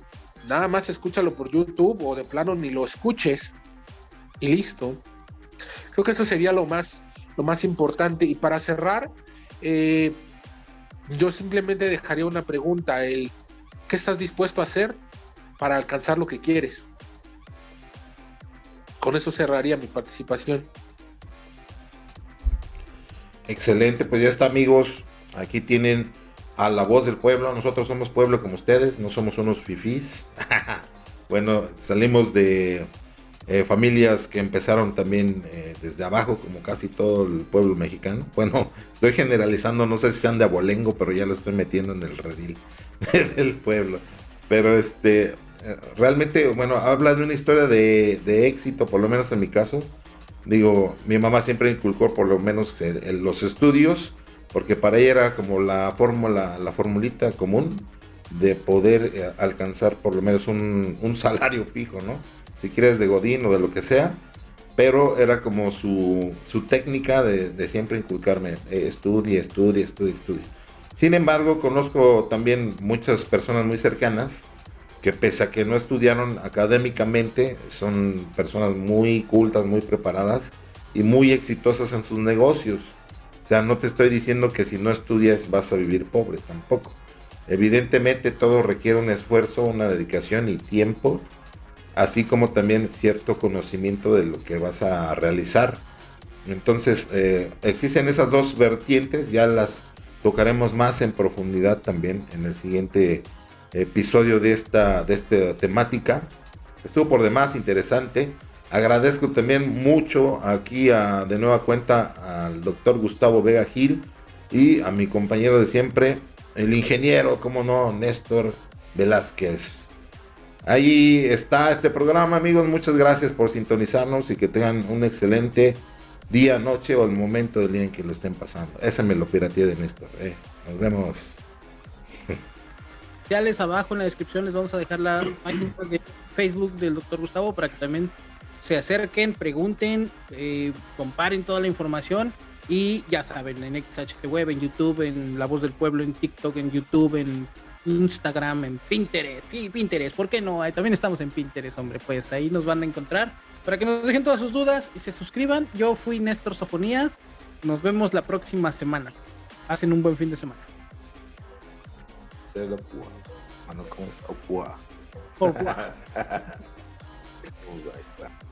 nada más escúchalo por YouTube o de plano ni lo escuches y listo. Creo que eso sería lo más lo más importante. Y para cerrar, eh, yo simplemente dejaría una pregunta, el ¿qué estás dispuesto a hacer para alcanzar lo que quieres? Con eso cerraría mi participación. Excelente, pues ya está amigos, aquí tienen a la voz del pueblo, nosotros somos pueblo como ustedes, no somos unos fifís. bueno, salimos de eh, familias que empezaron también eh, desde abajo, como casi todo el pueblo mexicano. Bueno, estoy generalizando, no sé si sean de abolengo, pero ya lo estoy metiendo en el redil del pueblo. Pero este, eh, realmente, bueno, habla de una historia de, éxito, por lo menos en mi caso. Digo, mi mamá siempre inculcó por lo menos los estudios, porque para ella era como la fórmula, la formulita común de poder alcanzar por lo menos un, un salario fijo, ¿no? Si quieres de Godín o de lo que sea, pero era como su, técnica de, siempre inculcarme, eh, estudie, estudie, estudie. Sin embargo, conozco también muchas personas muy cercanas que pese a que no estudiaron académicamente, son personas muy cultas, muy preparadas y muy exitosas en sus negocios. O sea, no te estoy diciendo que si no estudias vas a vivir pobre, tampoco. Evidentemente todo requiere un esfuerzo, una dedicación y tiempo así como también cierto conocimiento de lo que vas a realizar. Entonces, eh, existen esas dos vertientes, ya las tocaremos más en profundidad también en el siguiente episodio de esta, de esta temática. Estuvo por demás interesante. Agradezco también mucho aquí de nueva cuenta al doctor Gustavo Vega Gil y a mi compañero de siempre, el ingeniero, como no, Néstor Velázquez. Ahí está este programa, amigos. Muchas gracias por sintonizarnos y que tengan un excelente día, noche o el momento del día en que lo estén pasando. Ese me lo pirateé de Néstor. Eh. Nos vemos. Ya les abajo en la descripción les vamos a dejar la página de Facebook del doctor Gustavo para que también se acerquen, pregunten, eh, comparen toda la información y ya saben, en XHT Web, en YouTube, en La Voz del Pueblo, en TikTok, en YouTube, en Instagram, en Pinterest. Sí, Pinterest, ¿por qué no? también estamos en Pinterest, hombre. Pues ahí nos van a encontrar para que nos dejen todas sus dudas y se suscriban. Yo fui Néstor Sofonías. Nos vemos la próxima semana. Hacen un buen fin de semana. For what? Ahí está.